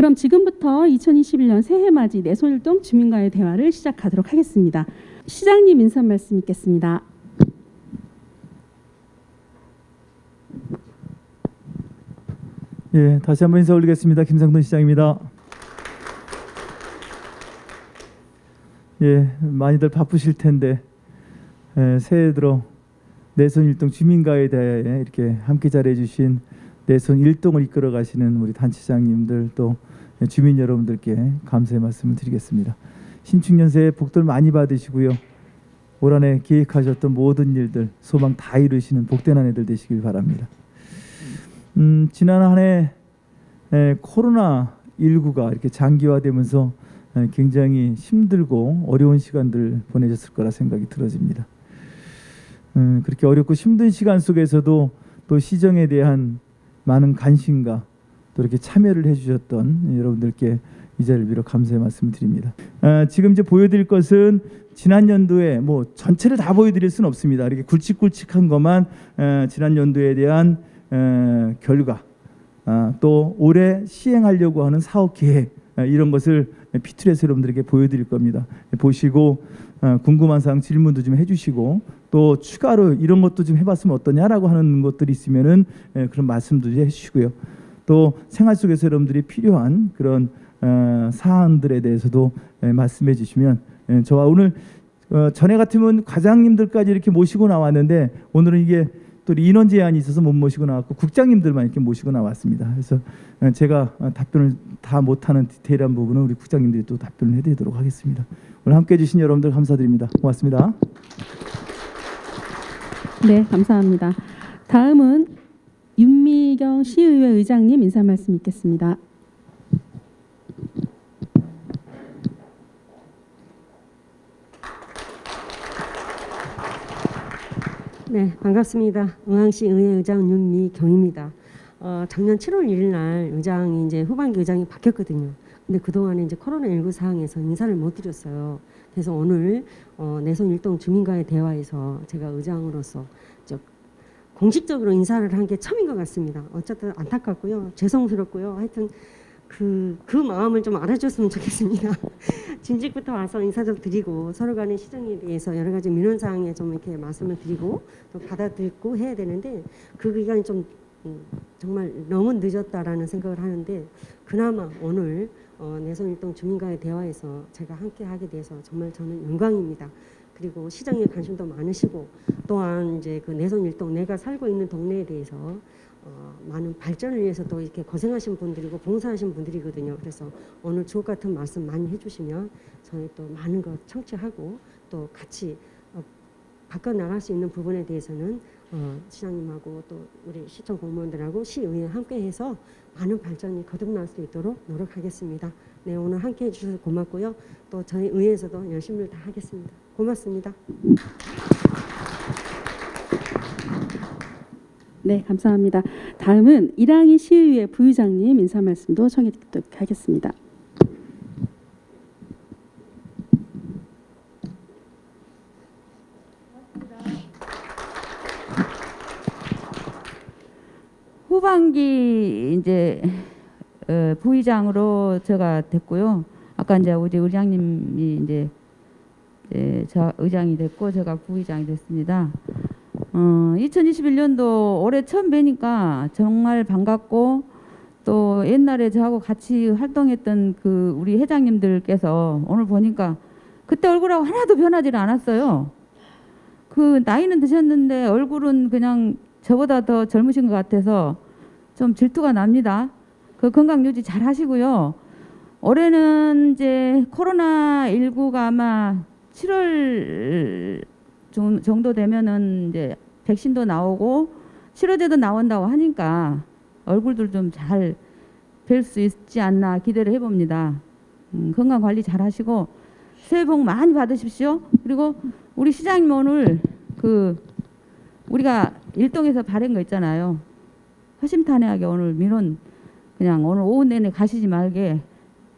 그럼 지금부터 2021년 새해 맞이 내손일동 주민과의 대화를 시작하도록 하겠습니다. 시장님 인사 말씀 있겠습니다. 예, 다시 한번 인사 올리겠습니다. 김상돈 시장입니다. 예, 많이들 바쁘실 텐데 예, 새해 들어 내손 일동 주민가에 대해 이렇게 함께 잘해 주신 내손 일동을 이끌어 가시는 우리 단체장님들 또 주민 여러분들께 감사의 말씀을 드리겠습니다. 신축년 새해 복들 많이 받으시고요. 올 한 해 계획하셨던 모든 일들 소망 다 이루시는 복된 한 해들 되시길 바랍니다. 음, 지난 한 해 코로나 19가 이렇게 장기화되면서 에, 굉장히 힘들고 어려운 시간들 보내셨을 거라 생각이 들어집니다. 음, 그렇게 어렵고 힘든 시간 속에서도 또 시정에 대한 많은 관심과 또 이렇게 참여를 해주셨던 여러분들께 이 자리를 빌어 감사의 말씀을 드립니다. 아, 지금 이제 보여드릴 것은 지난 연도에 뭐 전체를 다 보여드릴 수는 없습니다. 이렇게 굵직굵직한 것만 에, 지난 연도에 대한 에, 결과 아, 또 올해 시행하려고 하는 사업 계획 에, 이런 것을 피툴에서 여러분들에게 보여드릴 겁니다. 보시고 어, 궁금한 사항 질문도 좀 해주시고 또 추가로 이런 것도 좀 해봤으면 어떠냐라고 하는 것들이 있으면은 에, 그런 말씀도 좀 해주시고요. 또 생활 속에서 여러분들이 필요한 그런 어, 사안들에 대해서도 에, 말씀해 주시면 에, 저와 오늘 어, 전에 같으면 과장님들까지 이렇게 모시고 나왔는데 오늘은 이게 또 인원 제한이 있어서 못 모시고 나왔고 국장님들만 이렇게 모시고 나왔습니다. 그래서 어, 제가 어, 답변을 다 못하는 디테일한 부분은 우리 국장님들이 또 답변을 해드리도록 하겠습니다. 오늘 함께해 주신 여러분들 감사드립니다. 고맙습니다. 네, 감사합니다. 다음은 윤미경 시의회 의장님 인사 말씀 있겠습니다. 네, 반갑습니다. 응항시 의회 의장 윤미경입니다. 어, 작년 7월 1일 날 의장이 이제 후반기 의장이 바뀌었거든요. 근데 그동안에 이제 코로나19 상황에서 인사를 못 드렸어요. 그래서 오늘 어, 내손 일동 주민과의 대화에서 제가 의장으로서 저 공식적으로 인사를 한 게 처음인 것 같습니다. 어쨌든 안타깝고요. 죄송스럽고요. 하여튼 그, 그 마음을 좀 알아줬으면 좋겠습니다. 진직부터 와서 인사 좀 드리고 서로 간의 시정에 대해서 여러 가지 민원사항에 좀 이렇게 말씀을 드리고 또 받아들고 해야 되는데 그 기간이 좀 음, 정말 너무 늦었다라는 생각을 하는데 그나마 오늘 어, 내손일동 주민과의 대화에서 제가 함께 하게 돼서 정말 저는 영광입니다. 그리고 시정에 관심도 많으시고 또한 이제 그 내손일동 내가 살고 있는 동네에 대해서 어, 많은 발전을 위해서 또 이렇게 고생하신 분들이고 봉사하신 분들이거든요. 그래서 오늘 주옥 같은 말씀 많이 해주시면 저희 또 많은 것 청취하고 또 같이 어, 바꿔 나갈 수 있는 부분에 대해서는 어, 시장님하고 또 우리 시청 공무원들하고 시의회 함께해서 많은 발전이 거듭날 수 있도록 노력하겠습니다. 네 오늘 함께해 주셔서 고맙고요. 또 저희 의회에서도 열심히 다 하겠습니다. 고맙습니다. 네, 감사합니다. 다음은 이랑희 시의회 부의장님 인사 말씀도 청해 듣도록 하겠습니다. 후반기 이제 어, 부의장으로 제가 됐고요. 아까 이제 우리 의장님이 이제 예, 저 의장이 됐고 제가 부의장이 됐습니다. 어, 2021년도 올해 처음 뵈니까 정말 반갑고 또 옛날에 저하고 같이 활동했던 그 우리 회장님들께서 오늘 보니까 그때 얼굴하고 하나도 변하지 않았어요. 그 나이는 드셨는데 얼굴은 그냥 저보다 더 젊으신 것 같아서 좀 질투가 납니다. 그 건강 유지 잘 하시고요. 올해는 이제 코로나 19가 아마 7월 정도 되면은 이제 백신도 나오고 치료제도 나온다고 하니까 얼굴들 좀 잘 뵐 수 있지 않나 기대를 해봅니다. 음, 건강 관리 잘 하시고 새해 복 많이 받으십시오. 그리고 우리 시장님 오늘 그 우리가 일동에서 바른 거 있잖아요. 허심탄회하게 오늘 민원 그냥 오늘 오후 내내 가시지 말게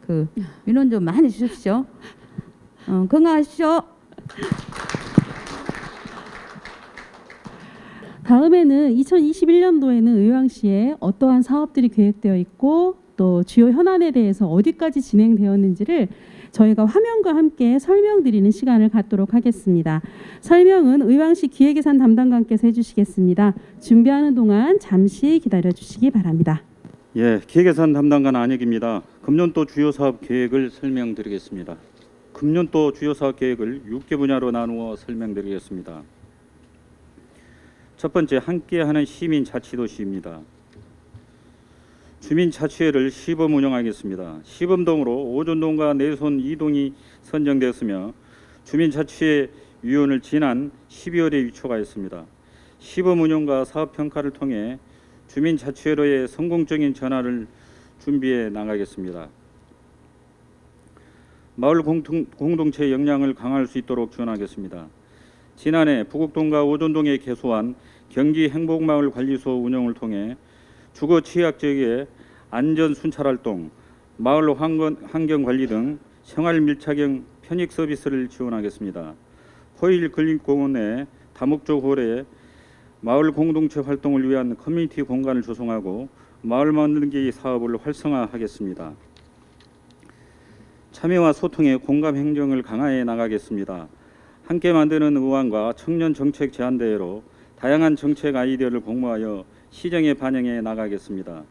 그 민원 좀 많이 주십시오. 어, 건강하십시오. 다음에는 2021년도에는 의왕시에 어떠한 사업들이 계획되어 있고 또 주요 현안에 대해서 어디까지 진행되었는지를 저희가 화면과 함께 설명드리는 시간을 갖도록 하겠습니다. 설명은 의왕시 기획예산 담당관께서 해주시겠습니다. 준비하는 동안 잠시 기다려 주시기 바랍니다. 예, 기획예산 담당관 안혁입니다. 금년도 주요 사업 계획을 설명드리겠습니다. 금년도 주요 사업 계획을 6개 분야로 나누어 설명드리겠습니다. 첫 번째 함께하는 시민 자치도시입니다. 주민자치회를 시범 운영하겠습니다. 시범동으로 오전동과 내손 이동이 선정되었으며 주민자치회 위원을 지난 12월에 위촉하였습니다. 시범 운영과 사업 평가를 통해 주민자치회로의 성공적인 전환을 준비해 나가겠습니다. 마을 공통, 공동체 역량을 강화할 수 있도록 지원하겠습니다. 지난해 부곡동과 오전동에 개소한 경기 행복마을 관리소 운영을 통해 주거 취약 지역의 안전 순찰 활동, 마을 환경, 관리 등 생활 밀착형 편익 서비스를 지원하겠습니다. 포일 근린공원 내 다목적 홀에 마을 공동체 활동을 위한 커뮤니티 공간을 조성하고 마을 만들기 사업을 활성화하겠습니다. 참여와 소통의 공감 행정을 강화해 나가겠습니다. 함께 만드는 의원과 청년 정책 제안대회로 다양한 정책 아이디어를 공모하여 시정에 반영해 나가겠습니다.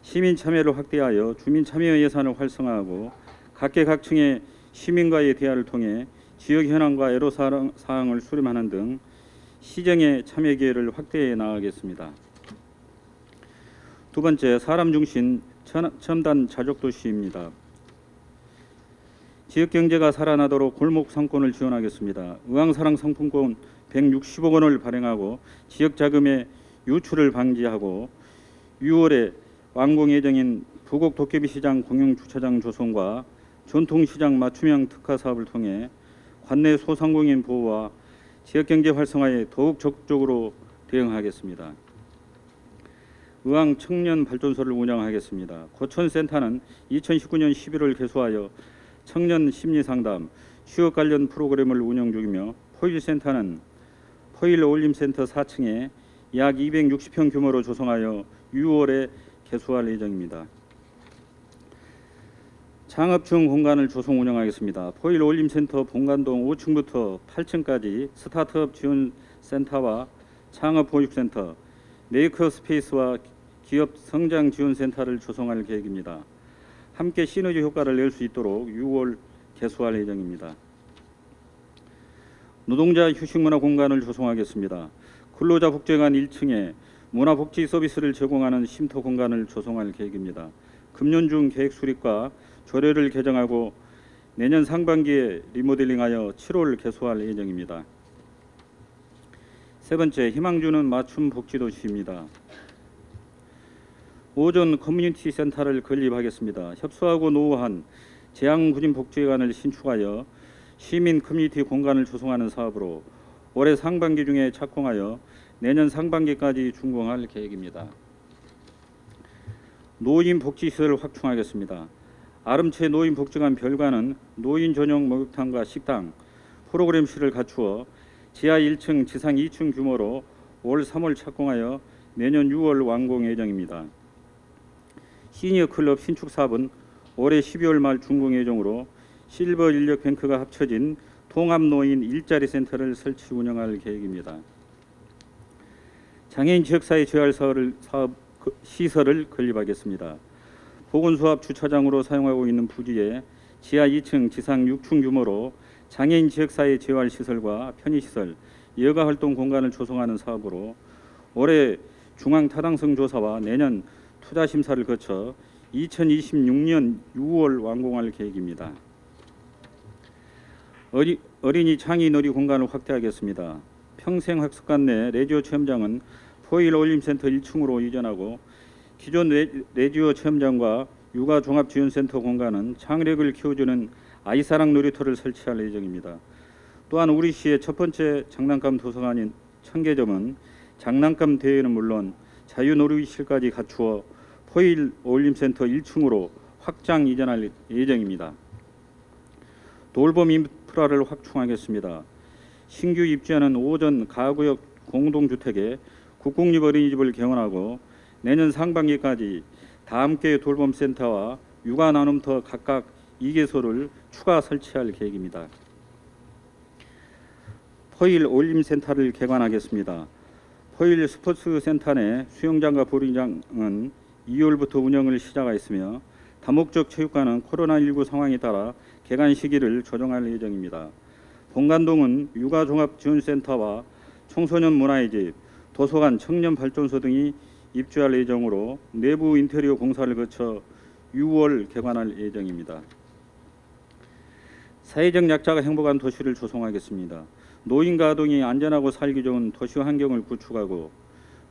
시민 참여를 확대하여 주민 참여 예산을 활성화하고 각계각층의 시민과의 대화를 통해 지역 현황과 애로 사항- 사항을 수렴하는 등 시정의 참여 기회를 확대해 나가겠습니다. 두 번째 사람 중심 천- 첨단 자족 도시입니다. 지역 경제가 살아나도록 골목 상권을 지원하겠습니다. 의왕사랑 상품권 160억 원을 발행하고 지역 자금의 유출을 방지하고 6월에 완공 예정인 부곡 도깨비 시장 공영 주차장 조성과 전통 시장 맞춤형 특화 사업을 통해 관내 소상공인 보호와 지역 경제 활성화에 더욱 적극적으로 대응하겠습니다. 의왕 청년 발전소를 운영하겠습니다. 고천센터는 2019년 11월 개소하여 청년 심리 상담, 취업 관련 프로그램을 운영 중이며 포일센터는 포일 어울림센터 4층에 약 260평 규모로 조성하여 6월에 개소할 예정입니다. 창업중 공간을 조성 운영하겠습니다. 포일 어울림센터 본관동 5층부터 8층까지 스타트업 지원 센터와 창업 보육센터, 메이커 스페이스와 기업 성장 지원 센터를 조성할 계획입니다. 함께 시너지 효과를 낼 수 있도록 6월 개소할 예정입니다. 노동자 휴식문화 공간을 조성하겠습니다. 근로자 복지관 1층에 문화복지 서비스를 제공하는 쉼터 공간을 조성할 계획입니다. 금년 중 계획 수립과 조례를 개정하고 내년 상반기에 리모델링하여 7월 개소할 예정입니다. 세 번째 희망주는 맞춤 복지도시입니다. 오전 커뮤니티 센터를 건립하겠습니다. 협소하고 노후한 재앙구진 복지관을 신축하여 시민 커뮤니티 공간을 조성하는 사업으로 올해 상반기 중에 착공하여 내년 상반기까지 준공할 계획입니다. 노인 복지시설 확충하겠습니다. 아름채 노인 복지관 별관은 노인 전용 목욕탕과 식당, 프로그램실을 갖추어 지하 1층, 지상 2층 규모로 올 3월 착공하여 내년 6월 완공 예정입니다. 시니어 클럽 신축 사업은 올해 12월 말 준공 예정으로 실버 인력 뱅크가 합쳐진 통합 노인 일자리 센터를 설치 운영할 계획입니다. 장애인 지역사회 재활 사업 그- 시설을 건립하겠습니다. 보건수합 주차장으로 사용하고 있는 부지에 지하 2층, 지상 6층 규모로 장애인 지역사회 재활 시설과 편의시설, 여가 활동 공간을 조성하는 사업으로 올해 중앙 타당성 조사와 내년 투자 심사를 거쳐 2026년 6월 완공할 계획입니다. 어리, 어린이 창의 놀이 공간을 확대하겠습니다. 평생학습관 내 레디오 체험장은 포일 어울림센터 1층으로 이전하고 기존 레, 레디오 체험장과 육아 종합지원센터 공간은 창의력을 키워주는 아이사랑 놀이터를 설치할 예정입니다. 또한 우리 시의 첫 번째 장난감 도서관인 청계점은 장난감 대회는 물론 자유놀이실까지 갖추어 포일 어울림센터 1층으로 확장 이전할 예정입니다. 돌봄 인프라를 확충하겠습니다. 신규 입주하는 오전 가구역 공동주택에 국공립 어린이집을 개원하고 내년 상반기까지 다함께 돌봄센터와 육아 나눔터 각각 2개소를 추가 설치할 계획입니다. 포일 올림센터를 개관하겠습니다. 포일 스포츠센터 내 수영장과 볼링장은 2월부터 운영을 시작하였으며 다목적 체육관은 코로나19 상황에 따라 개관 시기를 조정할 예정입니다. 본관동은 육아종합지원센터와 청소년 문화의 집, 도서관, 청년발전소 등이 입주할 예정으로 내부 인테리어 공사를 거쳐 6월 개관할 예정입니다. 사회적 약자가 행복한 도시를 조성하겠습니다. 노인과 아동이 안전하고 살기 좋은 도시 환경을 구축하고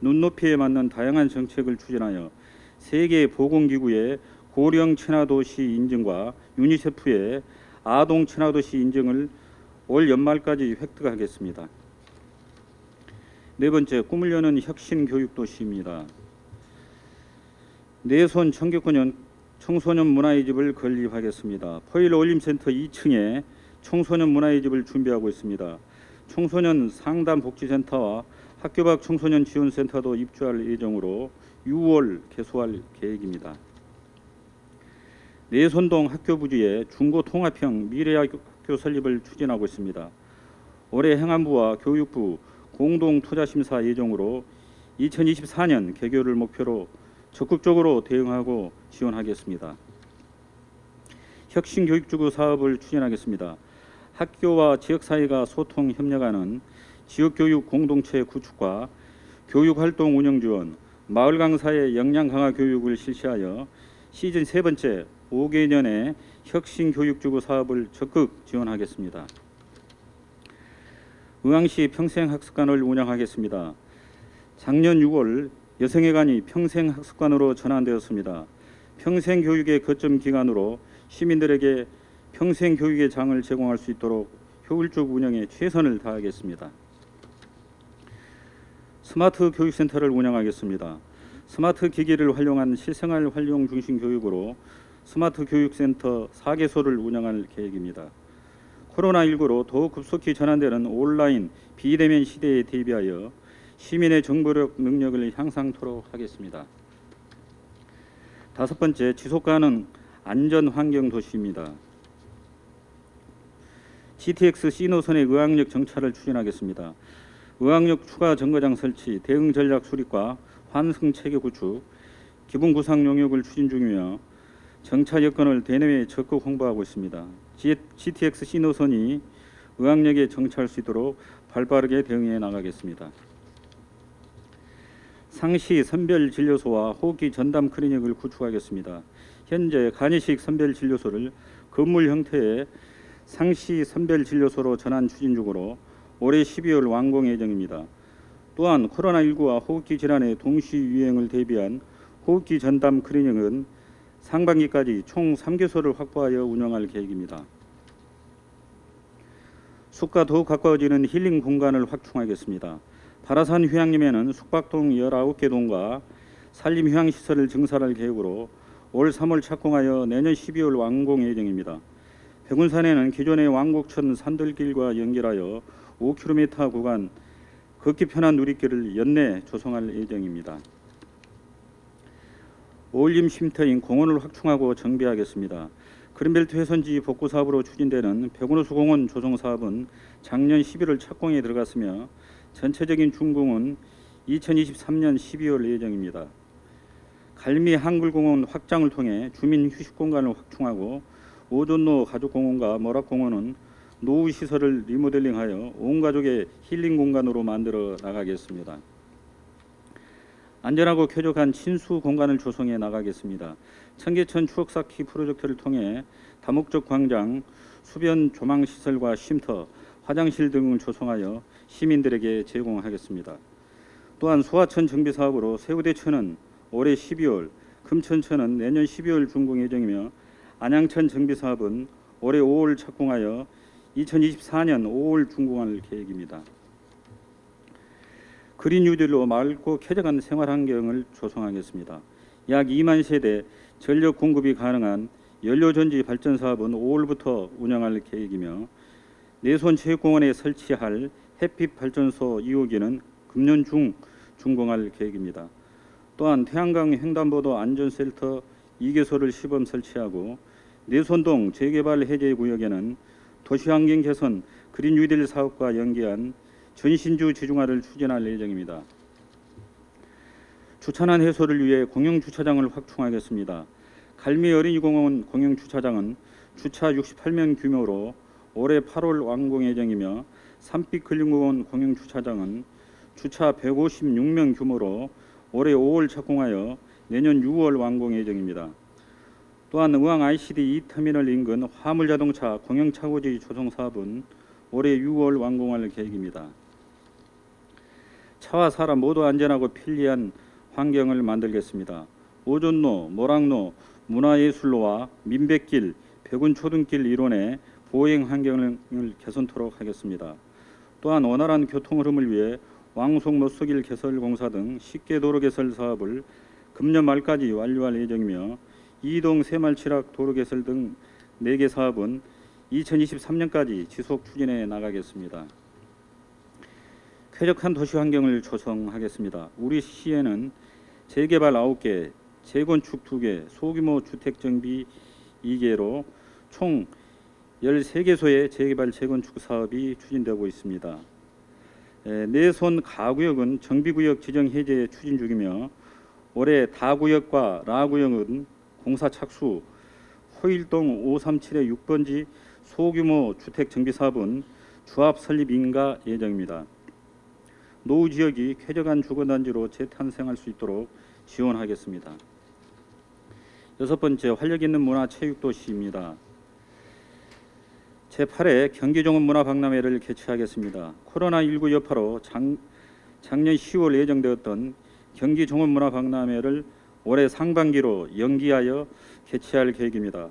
눈높이에 맞는 다양한 정책을 추진하여 세계 보건기구의 고령 친화도시 인증과 유니세프의 아동 친화도시 인증을 올 연말까지 획득하겠습니다. 네 번째, 꿈을 여는 혁신 교육 도시입니다. 내손 청교권연 청소년 문화의 집을 건립하겠습니다. 포일 올림센터 2층에 청소년 문화의 집을 준비하고 있습니다. 청소년 상담 복지센터와 학교 밖 청소년 지원센터도 입주할 예정으로 6월 개소할 계획입니다. 내손동 학교 부지에 중고 통합형 미래학교 설립을 추진하고 있습니다. 올해 행안부와 교육부 공동 투자 심사 예정으로 2024년 개교를 목표로 적극적으로 대응하고 지원하겠습니다. 혁신 교육주구 사업을 추진하겠습니다. 학교와 지역 사회가 소통 협력하는 지역 교육 공동체 구축과 교육 활동 운영 지원, 마을 강사의 역량 강화 교육을 실시하여 시즌 세 번째 5개년의 혁신 교육주구 사업을 적극 지원하겠습니다. 의왕시 평생학습관을 운영하겠습니다. 작년 6월 여성회관이 평생학습관으로 전환되었습니다. 평생교육의 거점 기관으로 시민들에게 평생교육의 장을 제공할 수 있도록 효율적 운영에 최선을 다하겠습니다. 스마트 교육센터를 운영하겠습니다. 스마트 기기를 활용한 실생활 활용 중심 교육으로 스마트 교육센터 4개소를 운영할 계획입니다. 코로나19로 더욱 급속히 전환되는 온라인 비대면 시대에 대비하여 시민의 정보력 능력을 향상토록 하겠습니다. 다섯 번째, 지속가능 안전 환경 도시입니다. GTX C 노선의 의왕역 정차를 추진하겠습니다. 의왕역 추가 정거장 설치, 대응 전략 수립과 환승 체계 구축, 기본 구상 용역을 추진 중이며 정차 여건을 대내외에 적극 홍보하고 있습니다. GTX C 노선이 의왕역에 정차할 수 있도록 발빠르게 대응해 나가겠습니다. 상시 선별 진료소와 호흡기 전담 클리닉을 구축하겠습니다. 현재 간이식 선별 진료소를 건물 형태의 상시 선별 진료소로 전환 추진 중으로 올해 12월 완공 예정입니다. 또한 코로나19와 호흡기 질환의 동시 유행을 대비한 호흡기 전담 클리닉은 상반기까지 총 3개소를 확보하여 운영할 계획입니다. 숲과 더욱 가까워지는 힐링 공간을 확충하겠습니다. 바라산 휴양림에는 숙박동 19개 동과 산림 휴양시설을 증설할 계획으로 올 3월 착공하여 내년 12월 완공 예정입니다. 백운산에는 기존의 왕곡천 산들길과 연결하여 5km 구간 걷기 편한 누리길을 연내 조성할 예정입니다. 어울림 쉼터인 공원을 확충하고 정비하겠습니다. 그린벨트 훼손지 복구 사업으로 추진되는 백운호 수 공원 조성 사업은 작년 11월 착공에 들어갔으며 전체적인 준공은 2023년 12월 예정입니다. 갈미 한글공원 확장을 통해 주민 휴식 공간을 확충하고 오존로 가족공원과 머락공원은 노후 시설을 리모델링하여 온 가족의 힐링 공간으로 만들어 나가겠습니다. 안전하고 쾌적한 친수 공간을 조성해 나가겠습니다. 청계천 추억 쌓기 프로젝트를 통해 다목적 광장, 수변 조망 시설과 쉼터, 화장실 등을 조성하여 시민들에게 제공하겠습니다. 또한 소하천 정비 사업으로 세우대천은 올해 12월, 금천천은 내년 12월 준공 예정이며 안양천 정비 사업은 올해 5월 착공하여 2024년 5월 준공할 계획입니다. 그린 뉴딜로 맑고 쾌적한 생활 환경을 조성하겠습니다. 약 2만 세대 전력 공급이 가능한 연료전지 발전 사업은 5월부터 운영할 계획이며 내손 체육공원에 설치할 햇빛 발전소 2호기는 금년 중 준공할 계획입니다. 또한 태양광 횡단보도 안전센터 2개소를 시범 설치하고 내손동 재개발 해제 구역에는 도시환경 개선 그린 뉴딜 사업과 연계한 전신주 지중화를 추진할 예정입니다. 주차난 해소를 위해 공영 주차장을 확충하겠습니다. 갈미 어린이공원 공영 주차장은 주차 68명 규모로 올해 8월 완공 예정이며 산빛 근린공원 공영 주차장은 주차 156명 규모로 올해 5월 착공하여 내년 6월 완공 예정입니다. 또한 의왕 ICD 2터미널 인근 화물자동차 공영차고지 조성 사업은 올해 6월 완공할 계획입니다. 차와 사람 모두 안전하고 편리한 환경을 만들겠습니다. 오존로, 모락로, 문화예술로와 민백길, 백운초등길 일원의 보행 환경을 개선토록 하겠습니다. 또한 원활한 교통 흐름을 위해 왕송 노수길 개설 공사 등 쉽게 도로 개설 사업을 금년 말까지 완료할 예정이며 이동 새말치락 도로 개설 등 4개 사업은 2023년까지 지속 추진해 나가겠습니다. 쾌적한 도시 환경을 조성하겠습니다. 우리 시에는 재개발 9개, 재건축 2개, 소규모 주택 정비 2개로 총 13개소의 재개발 재건축 사업이 추진되고 있습니다. 에, 내손 가구역은 정비구역 지정 해제 추진 중이며 올해 다구역과 라구역은 공사 착수, 호일동 537의 6번지 소규모 주택 정비 사업은 주합 설립 인가 예정입니다. 노후 지역이 쾌적한 주거단지로 재탄생할 수 있도록 지원하겠습니다. 여섯 번째 활력 있는 문화체육도시입니다. 제8회 경기종합 문화박람회를 개최하겠습니다. 코로나19 여파로 작, 작년 10월 예정되었던 경기종합 문화박람회를 올해 상반기로 연기하여 개최할 계획입니다.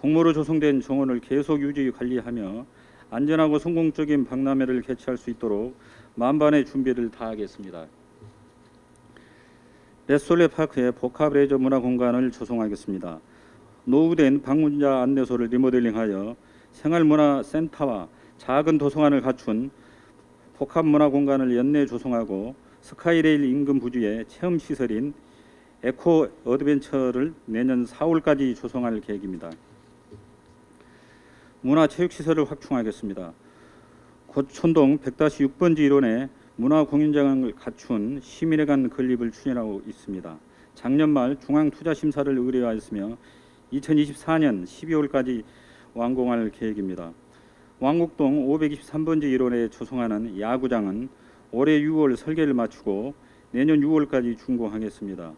공모로 조성된 정원을 계속 유지 관리하며 안전하고 성공적인 박람회를 개최할 수 있도록 만반의 준비를 다하겠습니다. 레솔레 파크에 복합 레저 문화 공간을 조성하겠습니다. 노후된 방문자 안내소를 리모델링하여 생활문화센터와 작은 도서관을 갖춘 복합 문화 공간을 연내 조성하고 스카이레일 인근 부지에 체험 시설인 에코 어드벤처를 내년 4월까지 조성할 계획입니다. 문화체육시설을 확충하겠습니다. 고천동 100-6번지 일원에 문화공연장을 갖춘 시민회관 건립을 추진하고 있습니다. 작년 말 중앙투자심사를 의뢰하였으며 2024년 12월까지 완공할 계획입니다. 왕곡동 523번지 일원에 조성하는 야구장은 올해 6월 설계를 마치고 내년 6월까지 준공하겠습니다.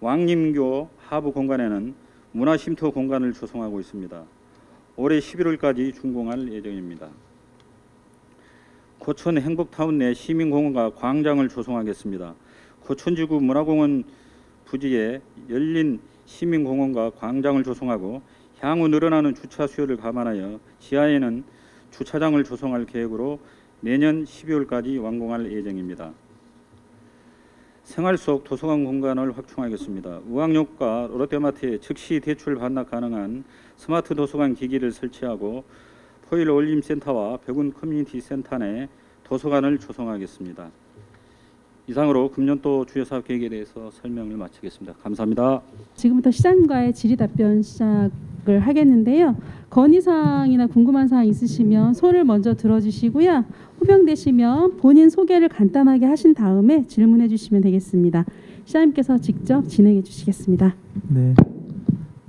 왕림교 하부 공간에는 문화쉼터 공간을 조성하고 있습니다. 올해 11월까지 준공할 예정입니다. 고천 행복타운 내 시민공원과 광장을 조성하겠습니다. 고천지구 문화공원 부지에 열린 시민공원과 광장을 조성하고 향후 늘어나는 주차 수요를 감안하여 지하에는 주차장을 조성할 계획으로 내년 12월까지 완공할 예정입니다. 생활 속 도서관 공간을 확충하겠습니다. 의왕역과 롯데마트에 즉시 대출 반납 가능한 스마트 도서관 기기를 설치하고 포일 어울림 센터와 백운 커뮤니티 센터 내 도서관을 조성하겠습니다. 이상으로 금년도 주요 사업 계획에 대해서 설명을 마치겠습니다. 감사합니다. 지금부터 시장과의 질의 답변 시작을 하겠는데요. 건의사항이나 궁금한 사항 있으시면 손을 먼저 들어주시고요. 호명되시면 본인 소개를 간단하게 하신 다음에 질문해 주시면 되겠습니다. 시장님께서 직접 진행해 주시겠습니다. 네.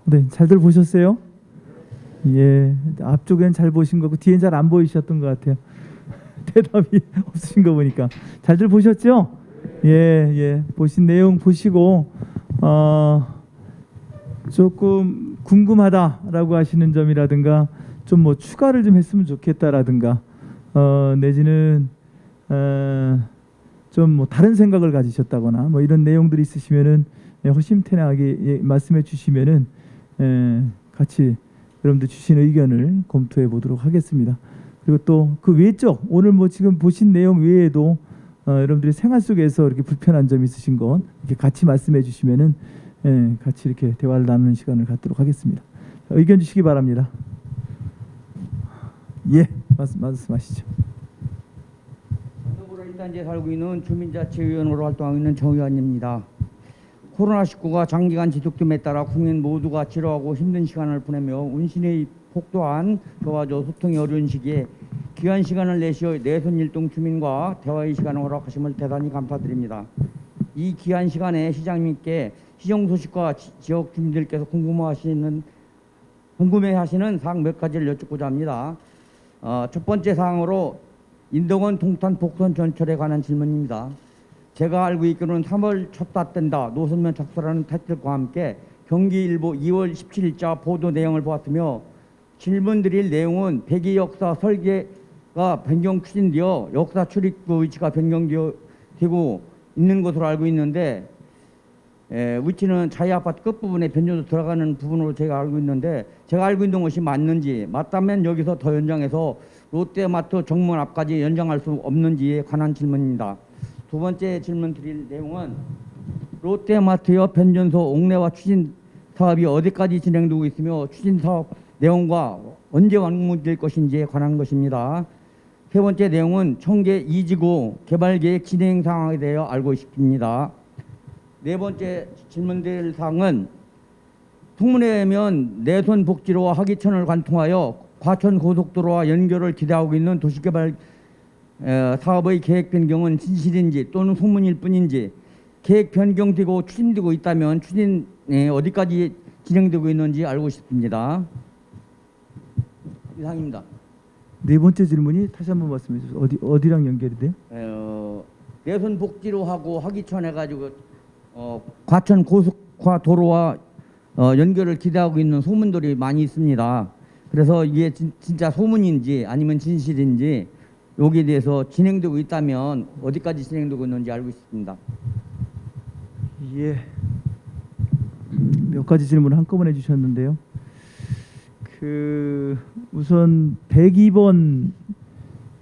네, 잘들 보셨어요? 예, 앞쪽엔 잘 보신 거고 뒤엔 잘 안 보이셨던 것 같아요. 대답이 없으신 거 보니까 잘들 보셨죠? 예, 예, 보신 내용 보시고 어, 조금 궁금하다라고 하시는 점이라든가 좀 뭐 추가를 좀 했으면 좋겠다라든가 어, 내지는 어, 좀뭐 다른 생각을 가지셨다거나 뭐 이런 내용들이 있으시면은 예, 허심탄회하게 예, 말씀해 주시면은 예, 같이 여러분들 주신 의견을 검토해 보도록 하겠습니다. 그리고 또 그 외적 오늘 뭐 지금 보신 내용 외에도 어, 여러분들이 생활 속에서 이렇게 불편한 점 있으신 건 이렇게 같이 말씀해 주시면은 예, 같이 이렇게 대화를 나누는 시간을 갖도록 하겠습니다. 자, 의견 주시기 바랍니다. 예, 말씀 말씀하시죠. 서구로 일단지에 살고 있는 주민자치위원으로 활동하고 있는 정 의원입니다. 코로나19가 장기간 지속됨에 따라 국민 모두가 지루하고 힘든 시간을 보내며 운신의 폭도한 교화조 소통이 어려운 시기에 귀한 시간을 내시어 내손 일동 주민과 대화의 시간을 허락하심을 대단히 감사드립니다. 이 귀한 시간에 시장님께 시정 소식과 지- 지역 주민들께서 궁금하시는 궁금해하시는 사항 몇 가지를 여쭙고자 합니다. 어, 첫 번째 사항으로 인덕원 동탄 복선 전철에 관한 질문입니다. 제가 알고 있기로는 3월 쳤다 뗀다 노선면 작설하는 타이틀과 함께 경기일보 2월 17일자 보도 내용을 보았으며 질문 드릴 내용은 백의 역사 설계가 변경 추진되어 역사 출입구 위치가 변경되고 있는 것으로 알고 있는데 에, 위치는 자이 아파트 끝부분에 변조도 들어가는 부분으로 제가 알고 있는데 제가 알고 있는 것이 맞는지 맞다면 여기서 더 연장해서 롯데마트 정문 앞까지 연장할 수 없는지에 관한 질문입니다. 두 번째 질문 드릴 내용은 롯데마트의 변전소 옥내화 추진 사업이 어디까지 진행되고 있으며 추진 사업 내용과 언제 완공될 것인지에 관한 것입니다. 세 번째 내용은 청계 2지구 개발 계획 진행 상황에 대해 알고 싶습니다. 네 번째 질문드릴 사항은 통문에 의하면 내손 복지로와 하기천을 관통하여 과천 고속도로와 연결을 기대하고 있는 도시개발 에, 사업의 계획 변경은 진실인지 또는 소문일 뿐인지 계획 변경되고 추진되고 있다면 추진 에, 어디까지 진행되고 있는지 알고 싶습니다. 이상입니다. 네 번째 질문이 다시 한번 말씀해 주세요. 어디 어디랑 연결이 돼요? 어, 내손 복지로 하고 하기천 해가지고 어, 과천 고속화 도로와 어, 연결을 기대하고 있는 소문들이 많이 있습니다. 그래서 이게 진, 진짜 소문인지 아니면 진실인지 여기에 대해서 진행되고 있다면 어디까지 진행되고 있는지 알고 싶습니다. 예. 몇 가지 질문을 한꺼번에 주셨는데요. 그 우선 102번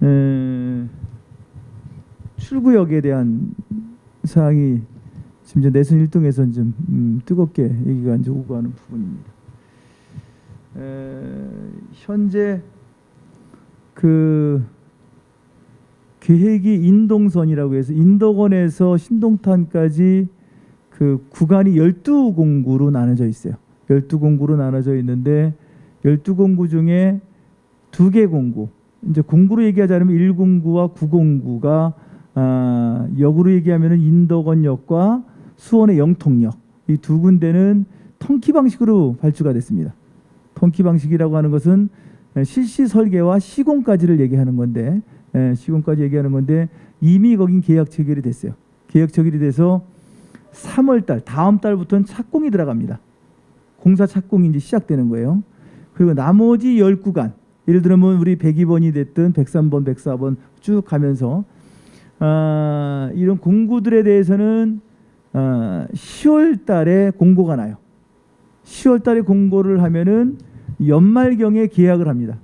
에, 출구역에 대한 사항이 지금 내선 1동에서 좀 음, 뜨겁게 얘기가 이제 오고 가는 부분입니다. 에, 현재 그 계획이 인동선이라고 해서 인덕원에서 신동탄까지 그 구간이 12공구로 나눠져 있어요. 12공구로 나눠져 있는데 12공구 중에 두 개 공구. 이제 공구로 얘기하자면 1공구와 9공구가 아, 역으로 얘기하면은 인덕원역과 수원의 영통역 이 두 군데는 통키 방식으로 발주가 됐습니다. 통키 방식이라고 하는 것은 실시 설계와 시공까지를 얘기하는 건데 에, 시공까지 얘기하는 건데 이미 거긴 계약 체결이 됐어요. 계약 체결이 돼서 3월 달 다음 달부터는 착공이 들어갑니다. 공사 착공이 이제 시작되는 거예요. 그리고 나머지 10구간 예를 들면 우리 102번이 됐든 103번, 104번 쭉 가면서 아, 이런 공구들에 대해서는 아, 10월 달에 공고가 나요. 10월 달에 공고를 하면은 연말경에 계약을 합니다.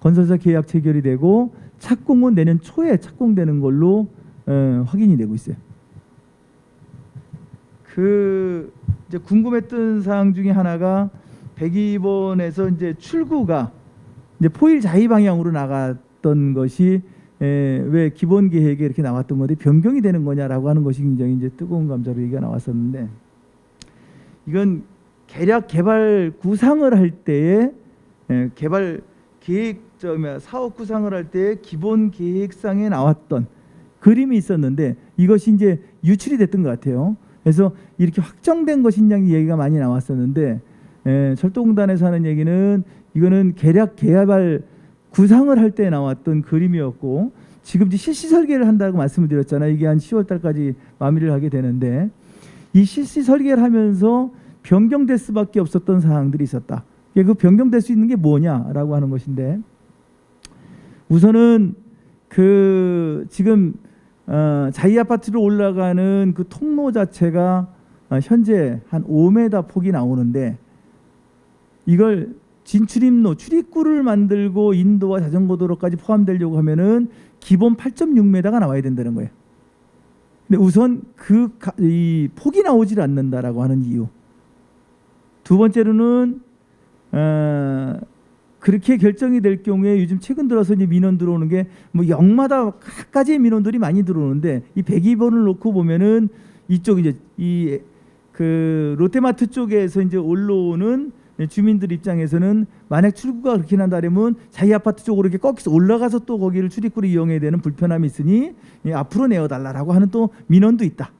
건설사 계약 체결이 되고 착공은 내년 초에 착공되는 걸로 어, 확인이 되고 있어요. 그 이제 궁금했던 사항 중에 하나가 102번에서 이제 출구가 이제 포일 자위 방향으로 나갔던 것이 에, 왜 기본 계획에 이렇게 나왔던 건데 변경이 되는 거냐라고 하는 것이 굉장히 이제 뜨거운 감자로 얘기가 나왔었는데 이건 계략 개발 구상을 할 때에 에, 개발 계획 저 사업 구상을 할 때 기본 계획상에 나왔던 그림이 있었는데 이것이 이제 유출이 됐던 것 같아요. 그래서 이렇게 확정된 것이냐는 얘기가 많이 나왔었는데 에, 철도공단에서 하는 얘기는 이거는 계략 개발 구상을 할 때 나왔던 그림이었고 지금 이제 실시 설계를 한다고 말씀을 드렸잖아요. 이게 한 10월 달까지 마무리를 하게 되는데 이 실시 설계를 하면서 변경될 수밖에 없었던 사항들이 있었다. 그 변경될 수 있는 게 뭐냐라고 하는 것인데 우선은 그 지금 어, 자이 아파트로 올라가는 그 통로 자체가 어, 현재 한 5m 폭이 나오는데 이걸 진출입로 출입구를 만들고 인도와 자전거 도로까지 포함되려고 하면은 기본 8.6m가 나와야 된다는 거예요. 근데 우선 그이 폭이 나오질 않는다라고 하는 이유. 두 번째로는 어, 그렇게 결정이 될 경우에 요즘 최근 들어서 이제 민원 들어오는 게 뭐 역마다 각가지의 민원들이 많이 들어오는데 이 102번을 놓고 보면은 이쪽 이제 이 그 롯데마트 쪽에서 이제 올라오는 주민들 입장에서는 만약 출구가 그렇게 난다면 자기 아파트 쪽으로 이렇게 꺾여서 올라가서 또 거기를 출입구를 이용해야 되는 불편함이 있으니 예, 앞으로 내어달라라고 하는 또 민원도 있다.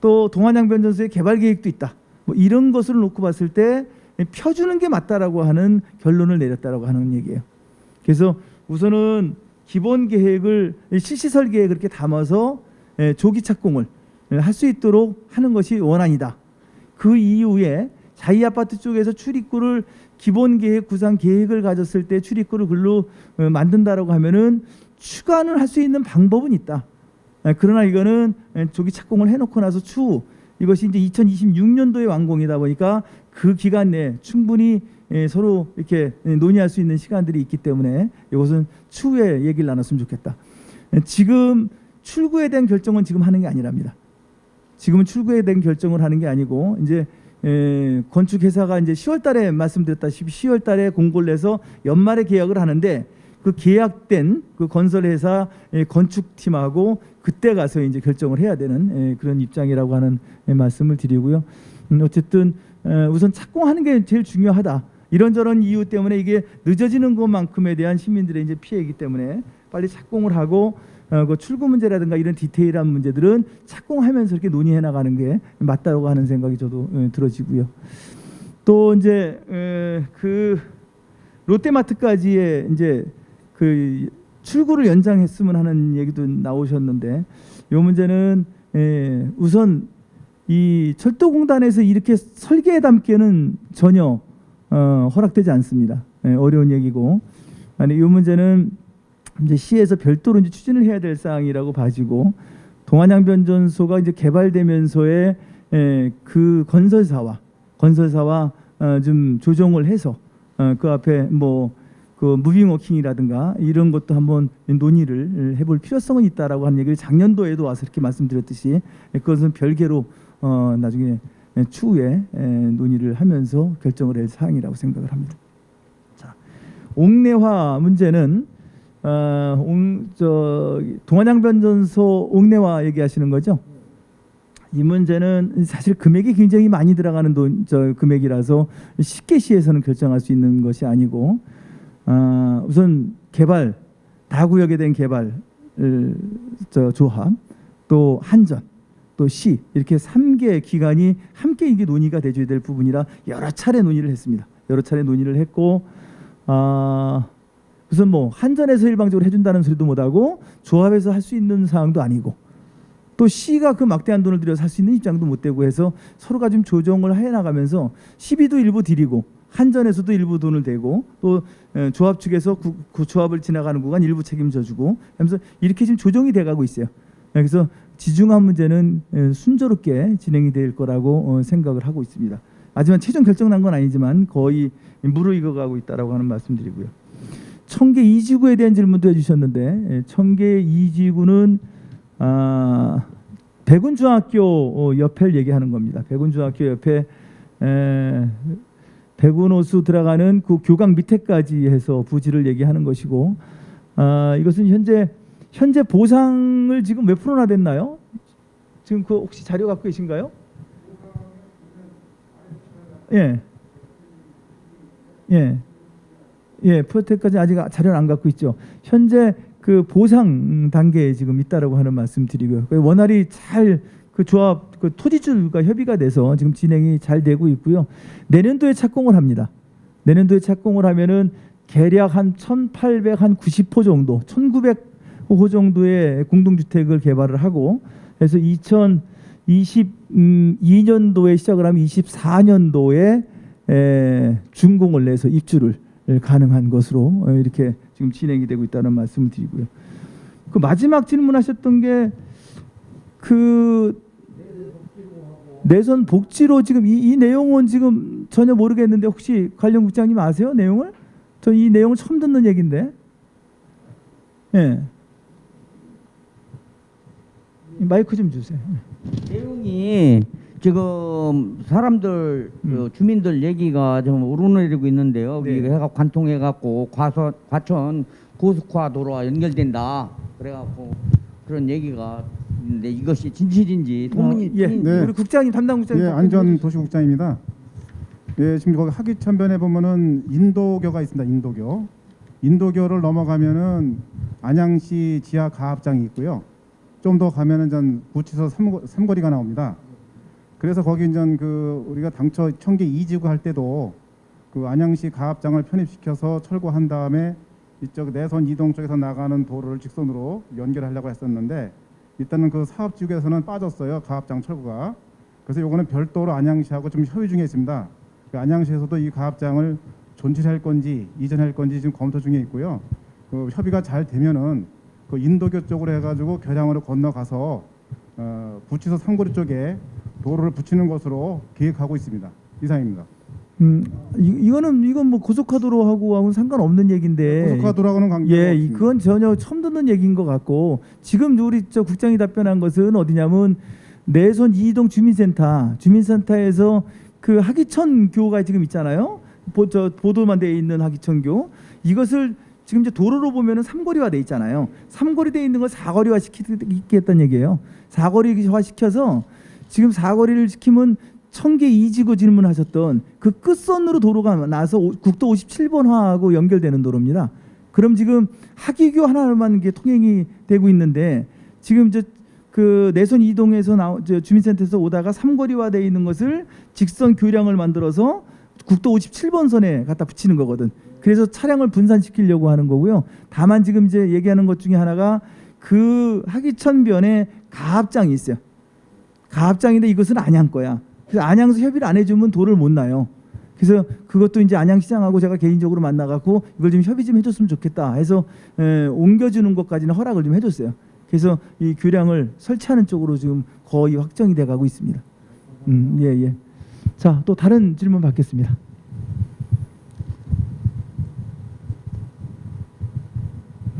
또 동안양변전소의 개발 계획도 있다. 뭐 이런 것을 놓고 봤을 때 펴주는 게 맞다라고 하는 결론을 내렸다라고 하는 얘기예요. 그래서 우선은 기본 계획을 실시 설계에 그렇게 담아서 예, 조기 착공을 할 수 있도록 하는 것이 원안이다. 그 이후에 자이 아파트 쪽에서 출입구를 기본 계획 구상 계획을 가졌을 때 출입구를 글로 어, 만든다라고 하면은 추가는 할 수 있는 방법은 있다. 예, 그러나 이거는 예, 조기 착공을 해놓고 나서 추후 이것이 이제 2026년도에 완공이다 보니까 그 기간 내에 충분히 예, 서로 이렇게 예, 논의할 수 있는 시간들이 있기 때문에 이것은 추후에 얘기를 나눴으면 좋겠다. 예, 지금 출구에 대한 결정은 지금 하는 게 아니랍니다. 지금은 출구에 대한 결정을 하는 게 아니고 이제 에, 건축 회사가 이제 10월 달에 말씀드렸다시피 10월 달에 공고를 내서 연말에 계약을 하는데 그 계약된 그 건설 회사 의 건축팀하고 그때 가서 이제 결정을 해야 되는 에, 그런 입장이라고 하는 에, 말씀을 드리고요. 음, 어쨌든 에, 우선 착공하는 게 제일 중요하다. 이런저런 이유 때문에 이게 늦어지는 것만큼에 대한 시민들의 이제 피해이기 때문에 빨리 착공을 하고 어, 그 출구 문제라든가 이런 디테일한 문제들은 착공하면서 이렇게 논의해 나가는 게 맞다고 하는 생각이 저도 어, 들어지고요. 또 이제 에, 그 롯데마트까지의 이제 그 출구를 연장했으면 하는 얘기도 나오셨는데 이 문제는 에, 우선 이 철도공단에서 이렇게 설계에 담기에는 전혀 어, 허락되지 않습니다. 예, 어려운 얘기고 아니 이 문제는 이제 시에서 별도로 이제 추진을 해야 될 사항이라고 봐지고 동안양변전소가 이제 개발되면서의 에, 그 건설사와 건설사와 어, 좀 조정을 해서 어, 그 앞에 뭐 그 무빙워킹이라든가 이런 것도 한번 논의를 해볼 필요성은 있다라고 하는 얘기를 작년도에도 와서 이렇게 말씀드렸듯이 그것은 별개로 어, 나중에 추후에 에, 논의를 하면서 결정을 할 사항이라고 생각을 합니다. 자, 옥내화 문제는 어, 옹, 저 동안양변전소 옥내화 얘기하시는 거죠? 이 문제는 사실 금액이 굉장히 많이 들어가는 돈, 저 금액이라서 쉽게 시에서는 결정할 수 있는 것이 아니고 아, 우선 개발 다구역에 대한 개발 저 조합 또 한전 또 시 이렇게 삼개 기관이 함께 이게 논의가 돼줘야 될 부분이라 여러 차례 논의를 했습니다. 여러 차례 논의를 했고 아 우선 뭐 한전에서 일방적으로 해준다는 소리도 못하고 조합에서 할 수 있는 사항도 아니고 또 C가 그 막대한 돈을 들여서 할 수 있는 입장도 못 되고 해서 서로가 좀 조정을 해 나가면서 시비도 일부 드리고 한전에서도 일부 돈을 대고 또 에, 조합 측에서 그, 그 조합을 지나가는 구간 일부 책임져 주고 하면서 이렇게 지금 조정이 돼 가고 있어요. 그래서 지중한 문제는 에, 순조롭게 진행이 될 거라고 어, 생각을 하고 있습니다. 하지만 최종 결정 난 건 아니지만 거의 무르익어 가고 있다라고 하는 말씀드리고요. 청계 이지구에 대한 질문도 해주셨는데 예, 청계 이지구는 아, 백운중학교 어, 옆을 얘기하는 겁니다. 백운중학교 옆에 에, 백운호수 들어가는 그 교강 밑에까지 해서 부지를 얘기하는 것이고 아, 이것은 현재 현재 보상을 지금 몇 프로나 됐나요? 지금 그 혹시 자료 갖고 계신가요? 예. 예. 예, 프로텍까지 아직 자료를 안 갖고 있죠. 현재 그 보상 단계에 지금 있다라고 하는 말씀 드리고요. 그 원활히 잘 그 조합 그 토지주가 협의가 돼서 지금 진행이 잘 되고 있고요. 내년도에 착공을 합니다. 내년도에 착공을 하면은 계략 한 1,800 한 90호 정도, 1,900 호 정도의 공동주택을 개발을 하고 그래서 2022년도에 시작을 하면 24년도에 에, 준공을 내서 입주를 가능한 것으로 어, 이렇게 지금 진행이 되고 있다는 말씀을 드리고요. 그 마지막 질문하셨던 게 그 내선 복지로 지금 이, 이 내용은 지금 전혀 모르겠는데 혹시 관련 국장님 아세요 내용을? 저 이 내용을 처음 듣는 얘긴데. 예. 마이크 좀 주세요. 내용이 지금 사람들 그 주민들 얘기가 좀 오르내리고 있는데요. 네. 위 해가 관통해 갖고 과서 과천 고속화 도로와 연결된다. 그래 갖고 그런 얘기가 있는데 이것이 진실인지 소문이 어, 예, 네. 우리 국장님 담당 국장님 예, 안전도시국장입니다. 예, 지금 거기 하기천변에 보면은 인도교가 있습니다. 인도교. 인도교를 넘어가면은 안양시 지하 가합장이 있고요. 좀 더 가면은 전 구치소 삼거, 삼거 리가 나옵니다. 그래서 거기 이제 그 우리가 당초 청계 이지구 할 때도 그 안양시 가합장을 편입시켜서 철거한 다음에 이쪽 내선 이동 쪽에서 나가는 도로를 직선으로 연결하려고 했었는데 일단은 그 사업 지구에서는 빠졌어요. 가합장 철거가. 그래서 요거는 별도로 안양시하고 좀 협의 중에 있습니다. 그 안양시에서도 이 가합장을 존치할 건지 이전할 건지 지금 검토 중에 있고요. 그 협의가 잘 되면은 그 인도교 쪽으로 해가지고 교량으로 건너가서 어, 구치소 삼거리 쪽에 도로를 붙이는 것으로 계획하고 있습니다. 이상입니다. 음, 이, 이거는 이건 뭐 고속화도로 하고 하고는 상관없는 얘기인데 고속화도로하고는 관계가 예, 이- 없습니다. 그건 전혀 처음 듣는 얘기인 것 같고 지금 우리 저 국장이 답변한 것은 어디냐면 내선 이동 주민센터 주민센터에서 그 하기천 교가 지금 있잖아요. 보, 저 보도만 돼 있는 하기천 교 이것을 지금 이제 도로로 보면은 삼거리화 돼 있잖아요. 삼거리 돼 있는 걸 사거리화 시키겠다는 얘기예요. 사거리화 시켜서 지금 사거리를 시키면 청계 이지구 질문하셨던 그 끝선으로 도로가 나서 오- 국도 57번화하고 연결되는 도로입니다. 그럼 지금 하기교 하나만 이게 통행이 되고 있는데 지금 이제 그 내선 이동에서 나저 주민센터에서 오다가 삼거리화 돼 있는 것을 직선 교량을 만들어서 국도 57번 선에 갖다 붙이는 거거든. 그래서 차량을 분산시키려고 하는 거고요. 다만 지금 이제 얘기하는 것 중에 하나가 그 하기천변에 가합장이 있어요. 가합장인데 이것은 안양 거야. 그래서 안양에서 협의를 안 해주면 도를 못 나요. 그래서 그것도 이제 안양시장하고 제가 개인적으로 만나갖고 이걸 좀 협의 좀 해줬으면 좋겠다 해서 에, 옮겨주는 것까지는 허락을 좀 해줬어요. 그래서 이 교량을 설치하는 쪽으로 지금 거의 확정이 돼가고 있습니다. 음, 예, 예. 자, 또 다른 질문 받겠습니다.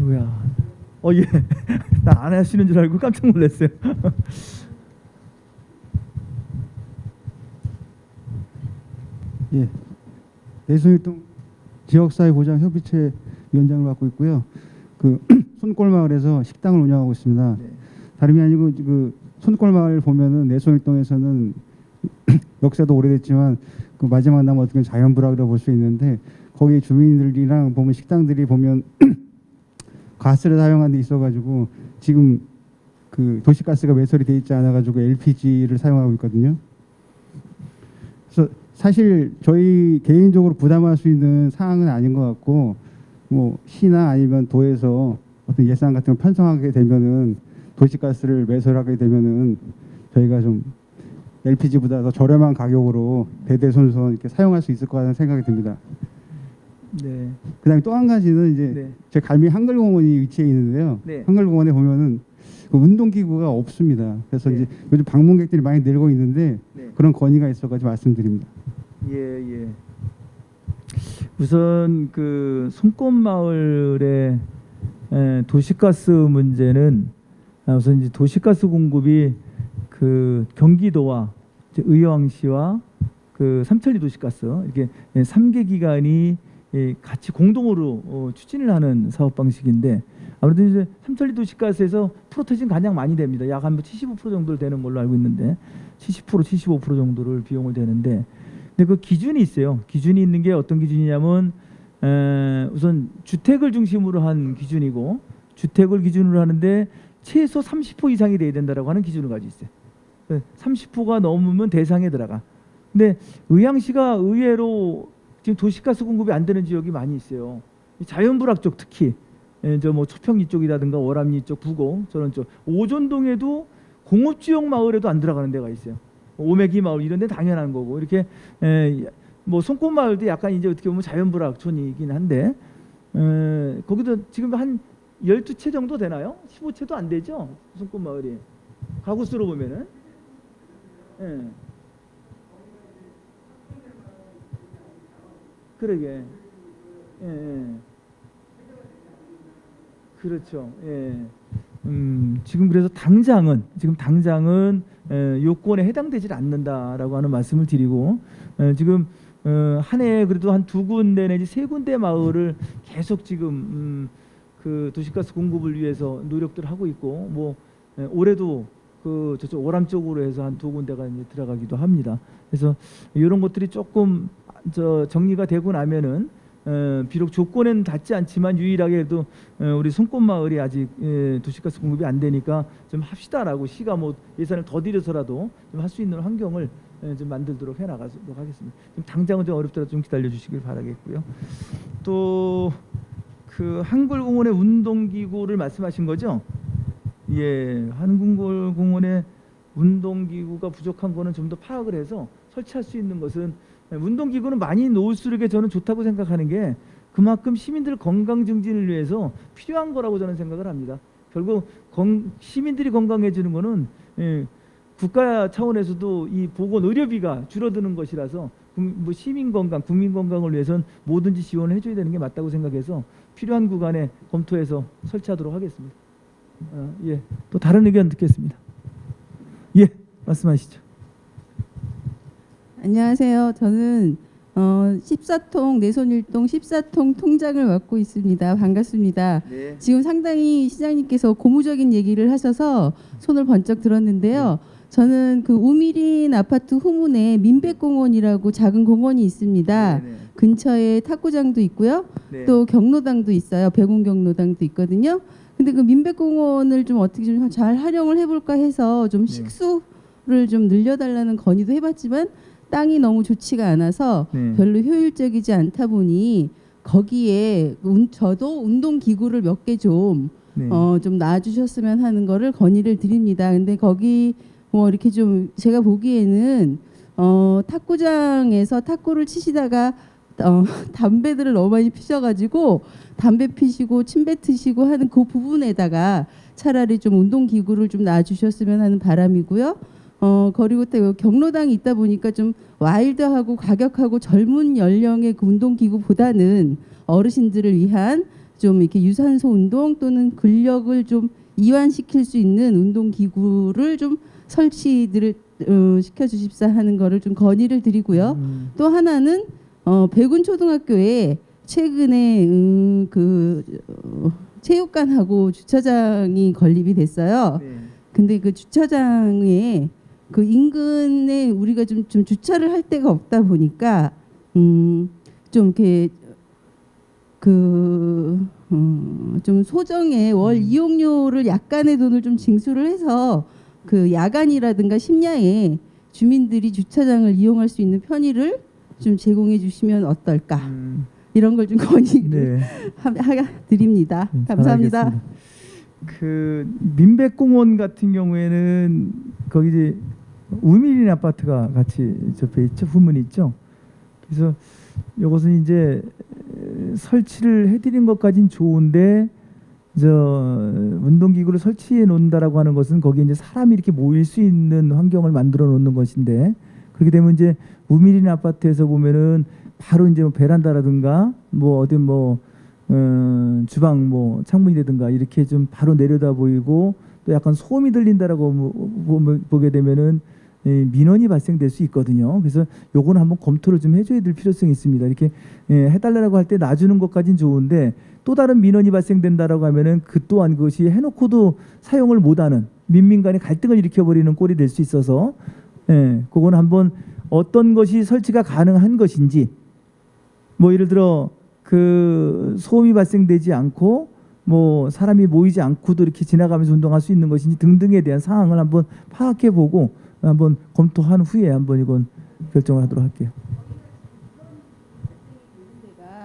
누구야? 어, 예. 나 안 하시는 줄 알고 깜짝 놀랐어요. 예. 내수일동 지역사회 보장 협의체 위원장을 맡고 있고요. 그 손골마을에서 식당을 운영하고 있습니다. 네. 다름이 아니고 그 손골마을 보면은 내수일동에서는 역사도 오래됐지만 그 마지막 남은 어떻게 보면 자연불악이라고 볼 수 있는데 거기 주민들이랑 보면 식당들이 보면 가스를 사용하는 데 있어가지고 지금 그 도시가스가 매설이 돼 있지 않아가지고 LPG를 사용하고 있거든요. 그래서 사실 저희 개인적으로 부담할 수 있는 사항은 아닌 것 같고 뭐 시나 아니면 도에서 어떤 예산 같은 거 편성하게 되면은 도시가스를 매설하게 되면은 저희가 좀 LPG보다 더 저렴한 가격으로 대대손손 이렇게 사용할 수 있을 거라는 생각이 듭니다. 네. 그다음에 또 한 가지는 이제 네. 제 갈미 한글공원이 위치해 있는데요. 네. 한글공원에 보면은 그 운동기구가 없습니다. 그래서 네. 이제 요즘 방문객들이 많이 늘고 있는데 네. 그런 건의가 있어가지고 말씀드립니다. 예, 예. 우선 그 송꽃마을의 에, 도시가스 문제는 아, 우선 이제 도시가스 공급이 그 경기도와 의왕시와 그 삼천리 도시가스 이렇게 예, 삼개 기관이 예, 같이 공동으로 어, 추진을 하는 사업 방식인데 아무래도 이제 삼천리 도시가스에서 프로테진 가장 많이 됩니다. 약 한 75% 정도 되는 걸로 알고 있는데 70% 75% 정도를 비용을 되는데 근데 그 기준이 있어요. 기준이 있는 게 어떤 기준이냐면 에, 우선 주택을 중심으로 한 기준이고 주택을 기준으로 하는데 최소 30% 이상이 돼야 된다라고 하는 기준을 가지고 있어요. 30%가 넘으면 대상에 들어가. 근데 의왕시가 의외로 지금 도시가스 공급이 안 되는 지역이 많이 있어요. 이 자연불악 쪽 특히 저뭐 초평리 쪽이라든가 월암리 쪽, 부곡 저런 쪽 오존동에도 공업지역 마을에도 안 들어가는 데가 있어요. 오메기 마을 이런 데 당연한 거고 이렇게 에, 뭐 송꽃 마을도 약간 이제 어떻게 보면 자연불악촌이긴 한데 에, 거기도 지금 한 12채 정도 되나요? 15채도 안 되죠? 송꽃 마을이 가구 수로 보면은 예. 그러게 예, 예. 그렇죠. 예. 음, 지금 그래서 당장은 지금 당장은 에, 요건에 해당되질 않는다라고 하는 말씀을 드리고 에, 지금 어, 한 해에 그래도 한 두 군데 내지 세 군데 마을을 계속 지금 음, 그 도시가스 공급을 위해서 노력들 하고 있고 뭐 예, 올해도 그 저쪽 오람 쪽으로 해서 한 두 군데가 이제 들어가기도 합니다. 그래서 이런 것들이 조금 저 정리가 되고 나면은 어, 비록 조건에는 닿지 않지만 유일하게 그래도 어, 우리 손꽃마을이 아직 예, 도시가스 공급이 안 되니까 좀 합시다라고 시가 뭐 예산을 더 들여서라도 좀 할 수 있는 환경을 예, 좀 만들도록 해 나가도록 하겠습니다. 좀 당장은 좀 어렵더라도 좀 기다려 주시길 바라겠고요. 또 그 한글공원의 운동기구를 말씀하신 거죠? 예, 한국공원의 운동기구가 부족한 거는 좀 더 파악을 해서 설치할 수 있는 것은 예, 운동기구는 많이 놓을수록 저는 좋다고 생각하는 게 그만큼 시민들 건강 증진을 위해서 필요한 거라고 저는 생각을 합니다. 결국 건, 시민들이 건강해지는 거는 예, 국가 차원에서도 이 보건 의료비가 줄어드는 것이라서 국- 뭐 시민 건강, 국민 건강을 위해서는 뭐든지 지원을 해줘야 되는 게 맞다고 생각해서 필요한 구간에 검토해서 설치하도록 하겠습니다. 어, 예, 또 다른 의견 듣겠습니다. 예, 말씀하시죠. 안녕하세요. 저는 어, 14통 내손일동 14통 통장을 맡고 있습니다. 반갑습니다. 네. 지금 상당히 시장님께서 고무적인 얘기를 하셔서 손을 번쩍 들었는데요. 저는 그 우미린 아파트 후문에 민백공원이라고 작은 공원이 있습니다. 네, 근처에 탁구장도 있고요. 네. 또 경로당도 있어요. 백운 경로당도 있거든요. 근데 그 민백공원을 좀 어떻게 좀 잘 활용을 해볼까 해서 좀 네. 식수를 좀 늘려달라는 건의도 해봤지만 땅이 너무 좋지가 않아서 네. 별로 효율적이지 않다 보니 거기에 운- 저도 운동 기구를 몇 개좀 네. 어, 좀 놔주셨으면 하는 거를 건의를 드립니다. 근데 거기 뭐 이렇게 좀 제가 보기에는 어, 탁구장에서 탁구를 치시다가 어, 담배들을 너무 많이 피셔가지고 담배 피시고 침 뱉으시고 하는 그 부분에다가 차라리 좀 운동 기구를 좀 놔주셨으면 하는 바람이고요. 어 그리고 또 경로당이 있다 보니까 좀 와일드하고 과격하고 젊은 연령의 그 운동 기구보다는 어르신들을 위한 좀 이렇게 유산소 운동 또는 근력을 좀 이완시킬 수 있는 운동 기구를 좀 설치들을 어, 시켜 주십사 하는 거를 좀 건의를 드리고요. 음, 또 하나는 어, 백운 초등학교에 최근에 음, 그 어, 체육관하고 주차장이 건립이 됐어요. 네. 근데 그 주차장에 그 인근에 우리가 좀, 좀 주차를 할 데가 없다 보니까 음, 좀 이렇게 그, 음, 좀 소정의 월 이용료를 약간의 돈을 좀 징수를 해서 그 야간이라든가 심야에 주민들이 주차장을 이용할 수 있는 편의를 좀 제공해 주시면 어떨까 음, 이런 걸 좀 건의를 네. 드립니다. 음, 감사합니다. 그 민백공원 같은 경우에는 거기 이제 우미린 아파트가 같이 접해 있죠 후문 있죠. 그래서 이것은 이제 에, 설치를 해드린 것까진 좋은데 저 운동기구를 설치해 놓는다라고 하는 것은 거기에 이제 사람이 이렇게 모일 수 있는 환경을 만들어 놓는 것인데 그렇게 되면 이제 우미린 아파트에서 보면은 바로 이제 뭐 베란다라든가 뭐 어디 뭐 어, 주방 뭐 창문이라든가 이렇게 좀 바로 내려다 보이고 또 약간 소음이 들린다라고 뭐- 보- 보게 되면은 예, 민원이 발생될 수 있거든요. 그래서 요거는 한번 검토를 좀 해줘야 될 필요성이 있습니다. 이렇게 예, 해달라고 할 때 놔주는 것까진 좋은데 또 다른 민원이 발생된다라고 하면은 그 또한 그것이 해놓고도 사용을 못하는 민민 간의 갈등을 일으켜버리는 꼴이 될 수 있어서 예, 그거는 한번 어떤 것이 설치가 가능한 것인지 뭐 예를 들어 그 소음이 발생되지 않고 뭐 사람이 모이지 않고도 이렇게 지나가면서 운동할 수 있는 것인지 등등에 대한 상황을 한번 파악해 보고 한번 검토한 후에 한번 이건 결정을 하도록 할게요.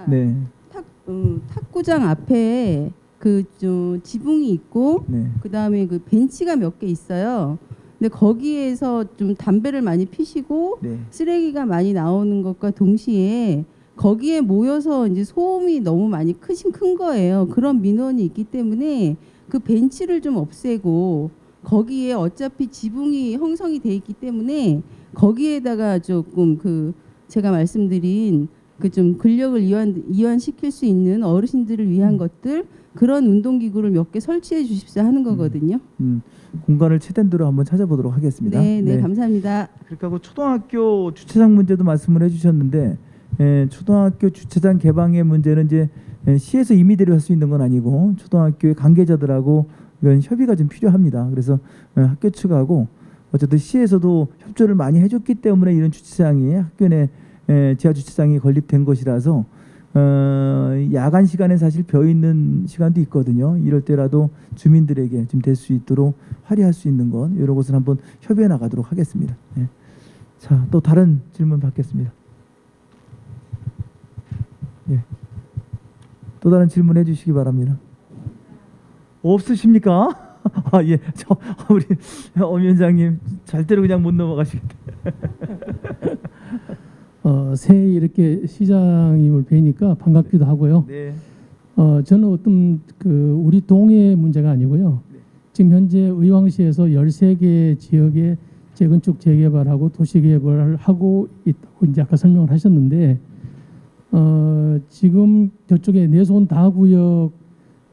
네, 탁, 음, 탁구장 앞에 그좀 지붕이 있고 네, 그 다음에 그 벤치가 몇 개 있어요. 근데 거기에서 좀 담배를 많이 피시고 네, 쓰레기가 많이 나오는 것과 동시에 거기에 모여서 이제 소음이 너무 많이 크신 큰 거예요. 그런 민원이 있기 때문에 그 벤치를 좀 없애고 거기에 어차피 지붕이 형성이 돼 있기 때문에 거기에다가 조금 그 제가 말씀드린 그 좀 근력을 이완 이완시킬 수 있는 어르신들을 위한 것들 그런 운동기구를 몇 개 설치해 주십사 하는 거거든요. 음, 공간을 최대한 대로 한번 찾아보도록 하겠습니다. 네, 네, 감사합니다. 그렇게 하고 초등학교 주차장 문제도 말씀을 해주셨는데 에, 초등학교 주차장 개방의 문제는 이제 에, 시에서 임의대로 할 수 있는 건 아니고 초등학교의 관계자들하고 이건 협의가 좀 필요합니다. 그래서 어, 학교 측하고 어쨌든 시에서도 협조를 많이 해줬기 때문에 이런 주차장이 학교 내 에, 지하 주차장이 건립된 것이라서 어, 야간 시간에 사실 벼 있는 시간도 있거든요. 이럴 때라도 주민들에게 좀 될 수 있도록 활용할 수 있는 건 이런 것을 한번 협의해 나가도록 하겠습니다. 예. 자, 또 다른 질문 받겠습니다. 예. 또 다른 질문해 주시기 바랍니다. 없으십니까? 아, 예. 저 우리 엄 위원장님 절대로 그냥 못 넘어가시겠다. 어, 새해 이렇게 시장님을 뵈니까 반갑기도 하고요. 네. 어, 저는 어떤 그 우리 동의 문제가 아니고요. 네. 지금 현재 의왕시에서 13개 지역에 재건축 재개발하고 도시개발을 하고 있다고 이제 아까 설명을 하셨는데 어, 지금 저쪽에 내손 다구역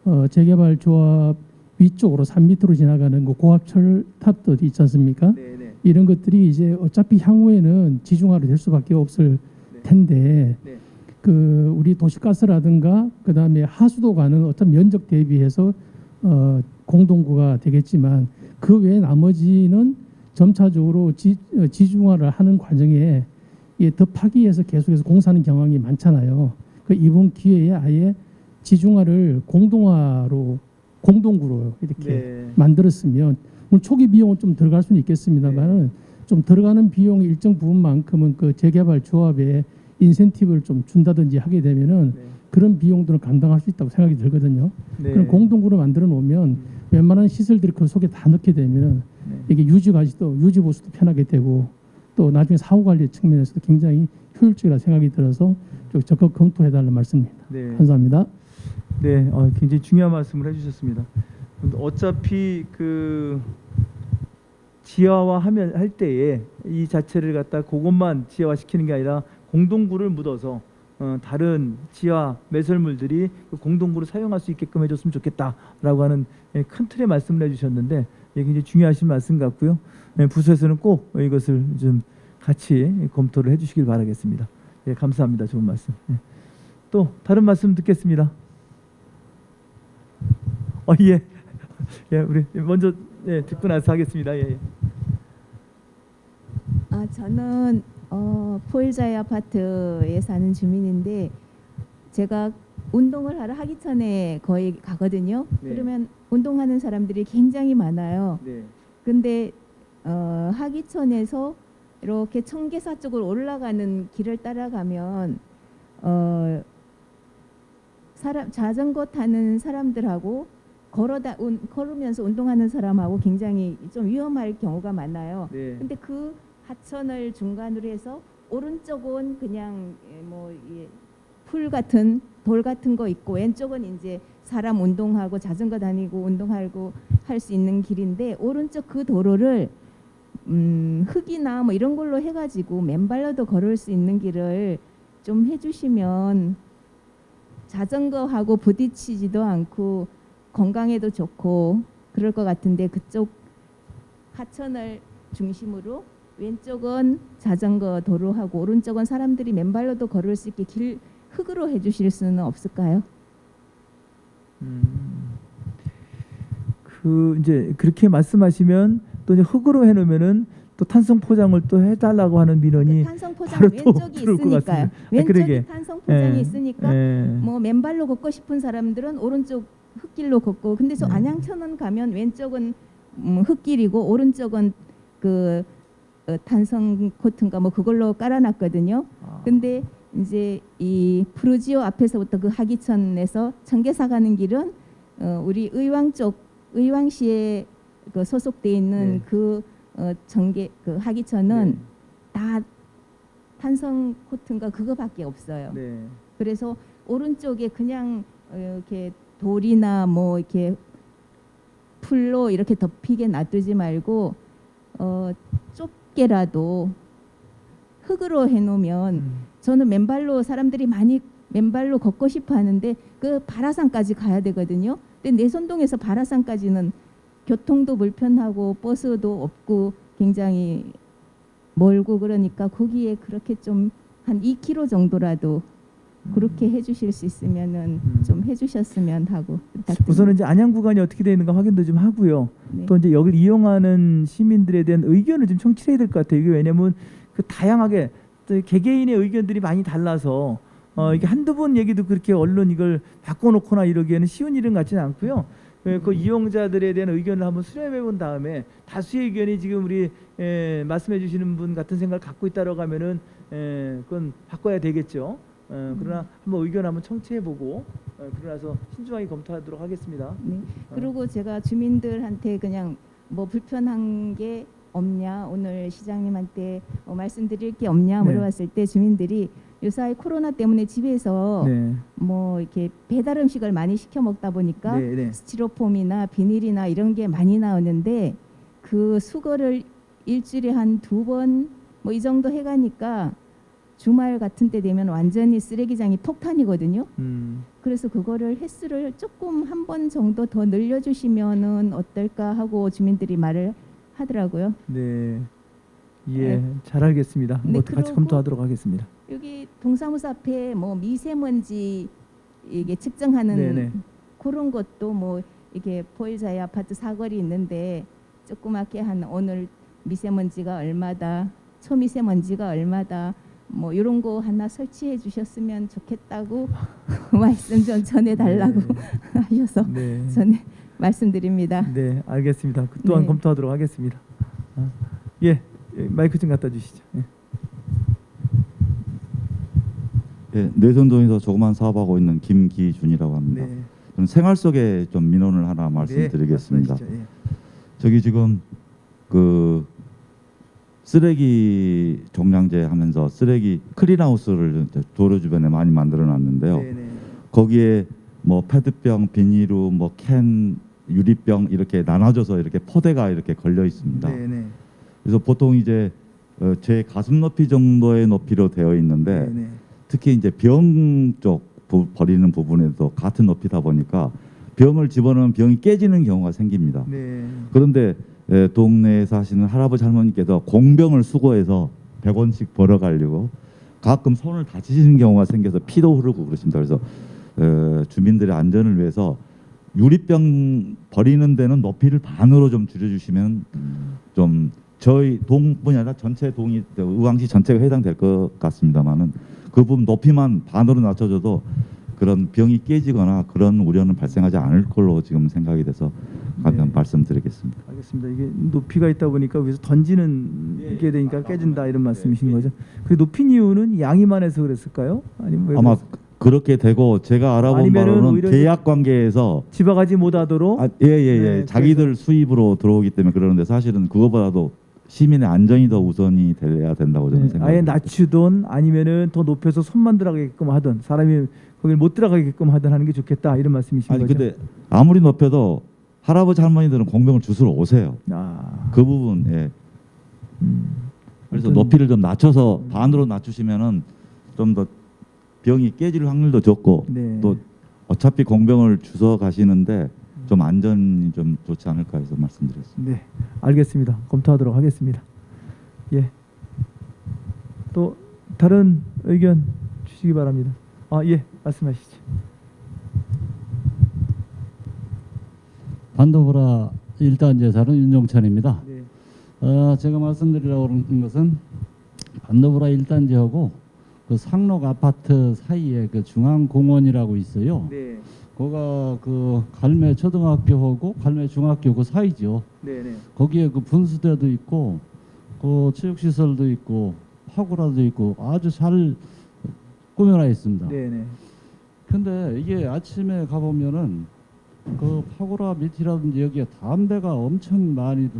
어, 재개발 조합 위쪽으로 3미터로 지나가는 그 고압철 탑도 있지 않습니까? 네, 네. 이런 것들이 이제 어차피 향후에는 지중화로 될 수밖에 없을 네. 텐데 네. 그 우리 도시가스라든가 그 다음에 하수도 가는 어떤 면적 대비해서 어 공동구가 되겠지만 그 외에 나머지는 점차적으로 지, 어, 지중화를 하는 과정에 이게 더 파기해서 계속해서 공사하는 경향이 많잖아요. 그 이번 기회에 아예 지중화를 공동화로 공동구로 이렇게 네. 만들었으면 물론 초기 비용은 좀 들어갈 수는 있겠습니다만은 좀 들어가는 비용 일정 부분만큼은 그 재개발 조합에 인센티브를 좀 준다든지 하게 되면은 네. 그런 비용들은 감당할 수 있다고 생각이 들거든요. 네. 그럼 공동구로 만들어 놓으면 웬만한 시설들이 그 속에 다 넣게 되면은 네. 이게 유지가지도 유지 보수도 편하게 되고 또 나중에 사후 관리 측면에서도 굉장히 효율적이라 생각이 들어서 좀 적극 검토해 달라는 말씀입니다. 네. 감사합니다. 네, 어, 굉장히 중요한 말씀을 해주셨습니다. 어차피 그 지하화 하면 할 때에 이 자체를 갖다 그것만 지하화 시키는 게 아니라 공동구를 묻어서 어, 다른 지하 매설물들이 그 공동구를 사용할 수 있게끔 해줬으면 좋겠다라고 하는 예, 큰 틀의 말씀을 해주셨는데 예, 굉장히 중요하신 말씀 같고요. 예, 부서에서는 꼭 이것을 좀 같이 검토를 해주시길 바라겠습니다. 예, 감사합니다. 좋은 말씀. 예. 또 다른 말씀 듣겠습니다. 어, 예. 예, 우리 먼저 예, 듣고 나서 하겠습니다. 예. 예. 아, 저는 어, 포일자이 아파트에 사는 주민인데 제가 운동을 하러 하기천에 거의 가거든요. 네. 그러면 운동하는 사람들이 굉장히 많아요. 네. 근데 어, 하기천에서 이렇게 청계사 쪽으로 올라가는 길을 따라가면 어, 사람 자전거 타는 사람들하고 걸어다 운, 걸으면서 운동하는 사람하고 굉장히 좀 위험할 경우가 많아요. 네. 근데 그 하천을 중간으로 해서 오른쪽은 그냥 예, 뭐풀 같은 돌 같은 거 있고 왼쪽은 이제 사람 운동하고 자전거 다니고 운동하고 할 수 있는 길인데 오른쪽 그 도로를 음, 흙이나 뭐 이런 걸로 해가지고 맨발로도 걸을 수 있는 길을 좀 해주시면 자전거하고 부딪히지도 않고 건강에도 좋고 그럴 것 같은데 그쪽 하천을 중심으로 왼쪽은 자전거 도로하고 오른쪽은 사람들이 맨발로도 걸을 수 있게 길 흙으로 해주실 수는 없을까요? 음, 그 이제 그렇게 말씀하시면 또 이제 흙으로 해놓으면은 또 탄성 포장을 또 해달라고 하는 민원이 탄성 포장 왼쪽이 있으니까요. 같습니다. 아, 그러게. 탄성 포장이 예, 있으니까 예. 뭐 맨발로 걷고 싶은 사람들은 오른쪽 흙길로 걷고 근데 저 네. 안양천원 가면 왼쪽은 음, 흙길이고 오른쪽은 그 어, 탄성 코트인가 뭐 그걸로 깔아놨거든요. 아, 근데 이제 이 프루지오 앞에서부터 그 하기천에서 청계사 가는 길은 어, 우리 의왕 쪽 의왕시에 그 소속돼 있는 네. 그 어, 정계 그 하기천은 네. 다 탄성 코트인가 그거밖에 없어요. 네. 그래서 오른쪽에 그냥 어, 이렇게 돌이나 뭐 이렇게 풀로 이렇게 덮이게 놔두지 말고 어, 좁게라도 흙으로 해놓으면 음, 저는 맨발로 사람들이 많이 맨발로 걷고 싶어 하는데 그 바라산까지 가야 되거든요. 근데 내손동에서 바라산까지는 교통도 불편하고 버스도 없고 굉장히 멀고 그러니까 거기에 그렇게 좀 한 2km 정도라도 그렇게 해주실 수 있으면은 음. 좀 해주셨으면 하고 부탁드립니다. 우선은 이제 안양 구간이 어떻게 되어 있는가 확인도 좀 하고요. 네. 또 이제 여기를 이용하는 시민들에 대한 의견을 좀 청취해야 될 것 같아요. 이게 왜냐면 그 다양하게 또 개개인의 의견들이 많이 달라서 어 이게 한두 번 얘기도 그렇게 언론 이걸 바꿔놓거나 이러기에는 쉬운 일은 같지는 않고요. 그, 그 이용자들에 대한 의견을 한번 수렴해 본 다음에 다수의 의견이 지금 우리 에, 말씀해 주시는 분 같은 생각을 갖고 있다라고 하면은 에, 그건 바꿔야 되겠죠. 어, 그러나 한번 의견 한번 청취해 보고 어, 그러나서 신중하게 검토하도록 하겠습니다. 네. 그리고 제가 주민들한테 그냥 뭐 불편한 게 없냐 오늘 시장님한테 어, 말씀드릴 게 없냐 네. 물어봤을 때 주민들이 요사이 코로나 때문에 집에서 네. 뭐 이렇게 배달 음식을 많이 시켜 먹다 보니까 네, 네. 스티로폼이나 비닐이나 이런 게 많이 나오는데 그 수거를 일주일에 한 두 번 뭐 이 정도 해가니까 주말 같은 때 되면 완전히 쓰레기장이 폭탄이거든요. 음. 그래서 그거를 횟수를 조금 한 번 정도 더 늘려주시면은 어떨까 하고 주민들이 말을 하더라고요. 네. 예, 네. 잘 알겠습니다. 네, 뭐 같이 검토하도록 하겠습니다. 여기 동사무소 앞에 뭐 미세먼지 이게 측정하는 네네. 그런 것도 뭐 이게 보일자의 아파트 사거리 있는데 조그맣게 한 오늘 미세먼지가 얼마다 초미세먼지가 얼마다 뭐 이런 거 하나 설치해 주셨으면 좋겠다고 말씀 좀 전해달라고 하셔서 네. 전해 말씀드립니다. 네, 알겠습니다. 그 또한 네. 검토하도록 하겠습니다. 아, 예, 예, 마이크 좀 갖다 주시죠. 예. 예, 내선동에서 조그만 사업하고 있는 김기준이라고 합니다. 네. 저는 생활 속에 좀 민원을 하나 말씀드리겠습니다. 네, 말씀하시죠. 예. 저기 지금 그 쓰레기 종량제 하면서 쓰레기 클린하우스를 이제 도로 주변에 많이 만들어 놨는데요. 네, 네. 거기에 뭐 페트병, 비닐우, 뭐 캔, 유리병 이렇게 나눠져서 이렇게 포대가 이렇게 걸려 있습니다. 네, 네. 그래서 보통 이제 어, 제 가슴 높이 정도의 높이로 되어 있는데 네, 네. 특히 이제 병 쪽 버리는 부분에도 같은 높이다 보니까 병을 집어넣으면 병이 깨지는 경우가 생깁니다. 네. 그런데 에, 동네에 사시는 할아버지 할머니께서 공병을 수거해서 100원씩 벌어가려고 가끔 손을 다치시는 경우가 생겨서 피도 흐르고 그러십니다. 그래서 에, 주민들의 안전을 위해서 유리병 버리는 데는 높이를 반으로 좀 줄여주시면 좀 저희 동뿐이 아니라 전체 동이 의왕시 전체가 해당될 것 같습니다만은 그 부분 높이만 반으로 낮춰줘도 그런 병이 깨지거나 그런 우려는 발생하지 않을 걸로 지금 생각이 돼서 간단 네. 말씀드리겠습니다. 알겠습니다. 이게 높이가 있다 보니까 위에서 던지는 게 되니까 깨진다 이런 말씀이신 거죠. 그 높인 이유는 양이만 해서 그랬을까요? 아니면 왜 아마 그랬을까요? 그렇게 되고 제가 알아본 바로는 계약 관계에서 집어가지 못하도록 예예예 네, 자기들 수입으로 들어오기 때문에 그러는데 사실은 그거보다도 시민의 안전이 더 우선이 돼야 된다고 저는 네, 생각합니다. 아예 낮추든 아니면은 더 높여서 손만 들어가게끔 하든 사람이 거길 못 들어가게끔 하든 하는 게 좋겠다 이런 말씀이신 아니 거죠. 근데 아무리 높여도 할아버지 할머니들은 공병을 주스러 오세요. 아, 그 부분 예. 음. 그래서 높이를 좀 낮춰서 반으로 낮추시면은 좀 더 병이 깨질 확률도 적고 네. 또 어차피 공병을 주워 가시는데 좀 안전이 좀 좋지 않을까 해서 말씀드렸습니다. 네, 알겠습니다. 검토하도록 하겠습니다. 예. 또 다른 의견 주시기 바랍니다. 아, 예, 말씀하시죠. 반도브라 일단 제사는 윤종천입니다. 네. 어, 제가 말씀드리려고 하는 것은 반도브라 일단지하고 그 상록 아파트 사이에 그 중앙공원이라고 있어요. 네. 거가 그 갈매 초등학교하고 갈매 중학교 그 사이죠. 네, 네. 거기에 그 분수대도 있고 그 체육시설도 있고 파고라도 있고 아주 잘 꾸며놔 있습니다. 네, 네. 근데 이게 아침에 가보면은 그 파고라 밑이라든지 여기에 담배가 엄청 많이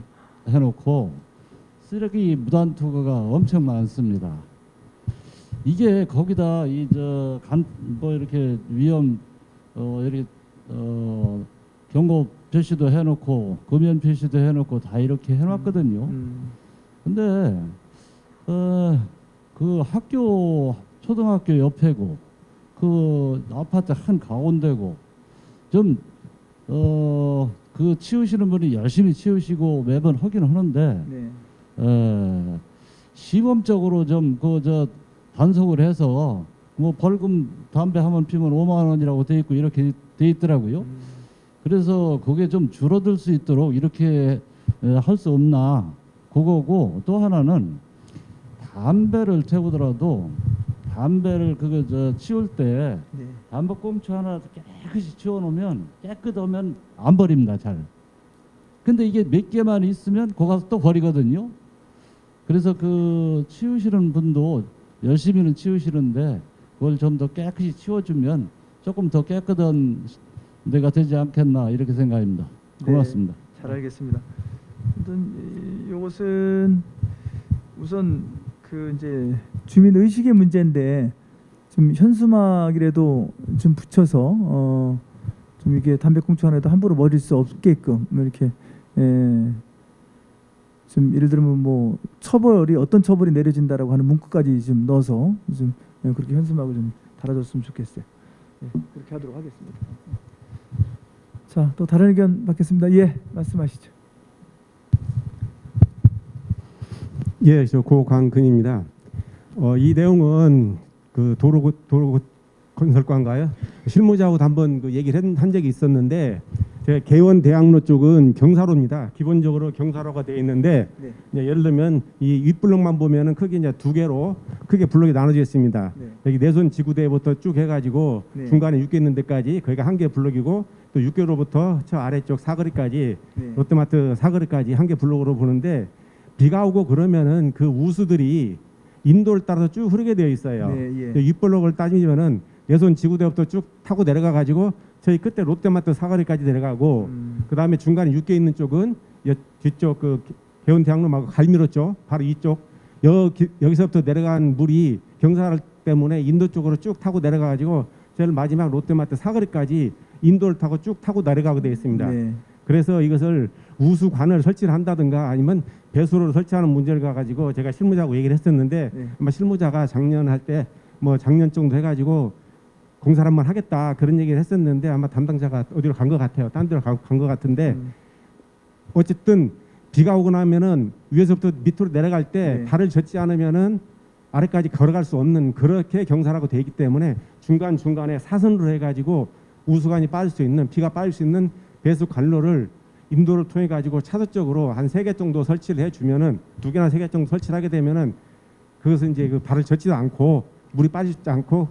해놓고 쓰레기 무단 투과가 엄청 많습니다. 이게 거기다 이 저 간 뭐 이렇게 위험 어 이렇게 어 경고 표시도 해놓고 금연 표시도 해놓고 다 이렇게 해놨거든요. 음, 근데 어, 그 학교 초등학교 옆에고 그 아파트 한 가운데고 좀 어 그 치우시는 분이 열심히 치우시고 매번 하긴 하는데 네. 에, 시범적으로 좀 그 저 단속을 해서 뭐 벌금 담배 한 번 피면 5만 원이라고 돼 있고 이렇게 돼 있더라고요. 그래서 그게 좀 줄어들 수 있도록 이렇게 할 수 없나 그거고 또 하나는 담배를 태우더라도 담배를 그거 저 치울 때 네. 담배 꽁초 하나 깨끗이 치워놓으면 깨끗하면 안 버립니다 잘. 근데 이게 몇 개만 있으면 거 가서 또 버리거든요. 그래서 그 치우시는 분도 열심히는 치우시는데 그걸 좀 더 깨끗이 치워주면 조금 더 깨끗한 데가 되지 않겠나 이렇게 생각합니다. 네. 고맙습니다. 잘 알겠습니다. 어떤 이- 요것은 우선 그 이제 주민 의식의 문제인데 좀 현수막이라도 좀 붙여서 어 좀 이게 담배꽁초 하나도 함부로 버릴 수 없게끔 뭐 이렇게 예. 좀 예를 들면 뭐 처벌이 어떤 처벌이 내려진다라고 하는 문구까지 좀 넣어서 좀 예, 그렇게 현수막을 좀 달아줬으면 좋겠어요. 예, 그렇게 하도록 하겠습니다. 자, 또 다른 의견 받겠습니다. 예, 말씀하시죠. 예, 저 고광근입니다. 어, 이 내용은 그 도로 도로 건설과인가요? 실무자하고도 한번 그 얘기를 한, 한 적이 있었는데 제 개원 대학로 쪽은 경사로입니다. 기본적으로 경사로가 되어 있는데 네. 예를 들면 이 윗블럭만 보면은 크게 이제 두 개로 크게 블럭이 나눠져 있습니다. 네. 여기 내손 지구대부터 쭉 해가지고 네. 중간에 육개 있는 데까지 거기가 한 개 블럭이고 또 육개로부터 저 아래쪽 사거리까지 네. 롯데마트 사거리까지 한 개 블록으로 보는데 비가 오고 그러면은 그 우수들이 인도를 따라서 쭉 흐르게 되어 있어요. 네, 예. 그 윗블록을 따지면은 내손 지구대부터 쭉 타고 내려가 가지고 저희 끝에 롯데마트 사거리까지 내려가고 음, 그 다음에 중간에 육개 있는 쪽은 여, 뒤쪽 그 개원 대학로하고 갈미로 쪽 바로 이쪽 여, 기, 여기서부터 내려간 물이 경사를 때문에 인도 쪽으로 쭉 타고 내려가 가지고 제일 마지막 롯데마트 사거리까지 인도를 타고 쭉 타고 내려가게 되어 있습니다. 네. 그래서 이것을 우수관을 설치를 한다든가 아니면 배수로를 설치하는 문제를 가가지고 제가 실무자하고 얘기를 했었는데 네. 아마 실무자가 작년 할 때 뭐 작년 정도 해가지고 공사를 한번 하겠다 그런 얘기를 했었는데 아마 담당자가 어디로 간 것 같아요. 딴 데로 간 것 같은데 음, 어쨌든 비가 오고 나면은 위에서부터 밑으로 내려갈 때 네. 발을 젓지 않으면은 아래까지 걸어갈 수 없는 그렇게 경사라고 되어 있기 때문에 중간 중간에 사선으로 해가지고 우수관이 빠질 수 있는 비가 빠질 수 있는 배수 관로를 인도를 통해 가지고 차도적으로 한 세 개 정도 설치를 해주면은 두 개나 세 개 정도 설치를 하게 되면은 그것은 이제 그 발을 젓지도 않고 물이 빠지지 않고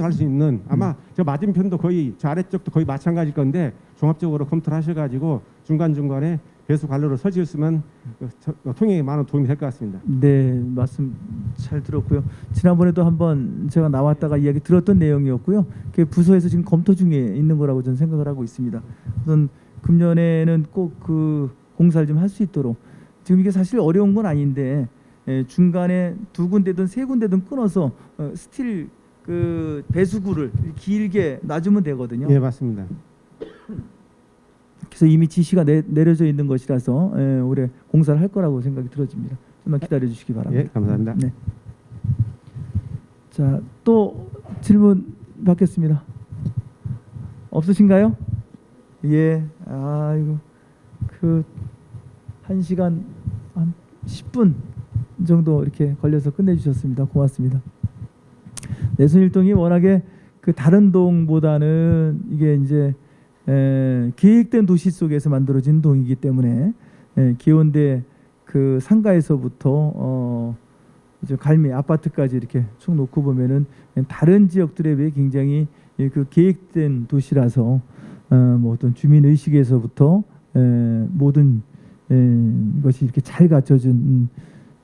갈수 있는 아마 저 맞은편도 거의 저 아래쪽도 거의 마찬가지일 건데 종합적으로 검토를 하셔가지고 중간 중간에 배수 관로를 설치했으면 그 저- 통행에 많은 도움이 될 것 같습니다. 네, 말씀 잘 들었고요. 지난번에도 한번 제가 나왔다가 이야기 들었던 내용이었고요. 그 부서에서 지금 검토 중에 있는 거라고 저는 생각을 하고 있습니다. 우선 금년에는 꼭 그 공사를 좀 할 수 있도록 지금 이게 사실 어려운 건 아닌데 예, 중간에 두 군데든 세 군데든 끊어서 어, 스틸 그 배수구를 길게 놔주면 되거든요. 예, 맞습니다. 그래서 이미 지시가 내, 내려져 있는 것이라서 예, 올해 공사를 할 거라고 생각이 들어집니다. 좀만 기다려 주시기 바랍니다. 예, 감사합니다. 네. 자, 또 질문 받겠습니다. 없으신가요? 예. 아이고. 그 1시간 한 10분 정도 이렇게 걸려서 끝내 주셨습니다. 고맙습니다. 내순일동이 워낙에 그 다른 동보다는 이게 이제 에, 계획된 도시 속에서 만들어진 동이기 때문에 에, 기온대 그 상가에서부터 어 이제 갈미 아파트까지 이렇게 쭉 놓고 보면은 다른 지역들에 비해 굉장히 예, 그 계획된 도시라서 어 뭐 어떤 주민 의식에서부터 에, 모든 에, 것이 이렇게 잘 갖춰진 음,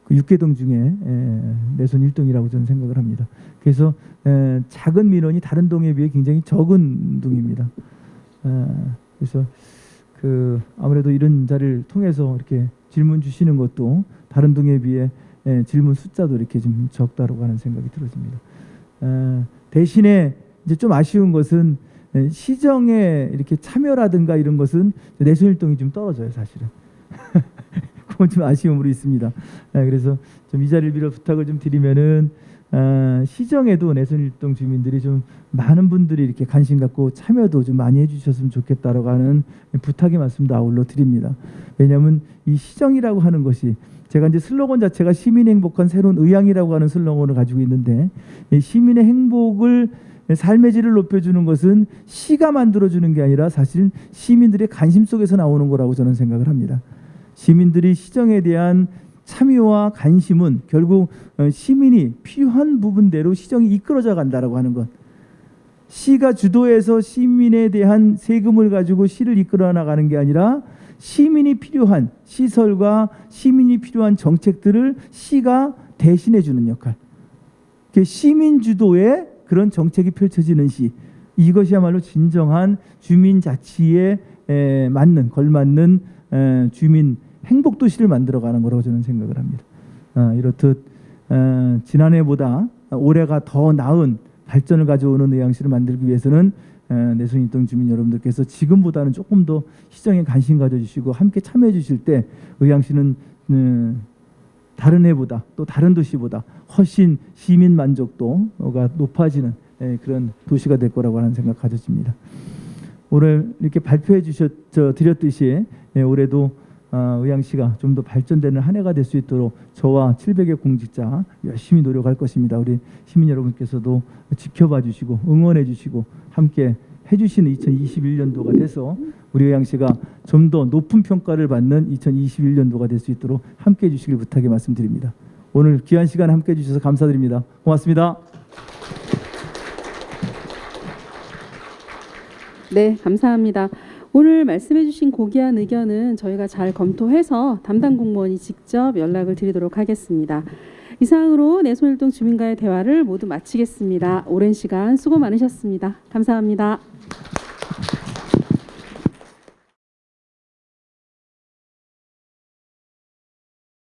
그 육개동 중에 에, 내손 일동이라고 저는 생각을 합니다. 그래서 에, 작은 민원이 다른 동에 비해 굉장히 적은 동입니다. 에, 그래서 그 아무래도 이런 자리를 통해서 이렇게 질문 주시는 것도 다른 동에 비해 에, 질문 숫자도 이렇게 좀 적다라고 하는 생각이 들어집니다. 에, 대신에 이제 좀 아쉬운 것은 에, 시정에 이렇게 참여라든가 이런 것은 내순일동이 좀 떨어져요, 사실은. 그건 좀 아쉬움으로 있습니다. 에, 그래서 좀 이 자리를 빌어 부탁을 좀 드리면은 어, 시정에도 내선일동 주민들이 좀 많은 분들이 이렇게 관심 갖고 참여도 좀 많이 해주셨으면 좋겠다라고 하는 부탁의 말씀도 아울러 드립니다. 왜냐하면 이 시정이라고 하는 것이 제가 이제 슬로건 자체가 시민 행복한 새로운 의향이라고 하는 슬로건을 가지고 있는데 이 시민의 행복을 삶의 질을 높여주는 것은 시가 만들어주는 게 아니라 사실은 시민들의 관심 속에서 나오는 거라고 저는 생각을 합니다. 시민들이 시정에 대한 참여와 관심은 결국 어, 시민이 필요한 부분대로 시정이 이끌어져 간다라고 하는 것. 시가 주도해서 시민에 대한 세금을 가지고 시를 이끌어 나가는 게 아니라 시민이 필요한 시설과 시민이 필요한 정책들을 시가 대신해 주는 역할. 그 시민 주도의 그런 정책이 펼쳐지는 시. 이것이야말로 진정한 주민 자치에 에, 맞는 걸맞는 에, 주민 행복 도시를 만들어가는 거라고 저는 생각을 합니다. 아, 이렇듯 어, 지난해보다 올해가 더 나은 발전을 가져오는 의향시를 만들기 위해서는 에, 내순일동 주민 여러분들께서 지금보다는 조금 더 시정에 관심 가져주시고 함께 참여해 주실 때 의향시는 음, 다른 해보다 또 다른 도시보다 훨씬 시민 만족도가 높아지는 에, 그런 도시가 될 거라고 하는 생각 가져집니다. 오늘 이렇게 발표해 주셨 저 드렸듯이 예, 올해도 아, 의향시가 좀 더 발전되는 한 해가 될 수 있도록 저와 700의 공직자 열심히 노력할 것입니다. 우리 시민 여러분께서도 지켜봐 주시고 응원해 주시고 함께 해주시는 2021년도가 돼서 우리 의향시가 좀 더 높은 평가를 받는 2021년도가 될 수 있도록 함께 해 주시길 부탁의 말씀드립니다. 오늘 귀한 시간 함께 해 주셔서 감사드립니다. 고맙습니다. 네, 감사합니다. 오늘 말씀해 주신 고귀한 의견은 저희가 잘 검토해서 담당 공무원이 직접 연락을 드리도록 하겠습니다. 이상으로 내손일동 주민과의 대화를 모두 마치겠습니다. 오랜 시간 수고 많으셨습니다. 감사합니다.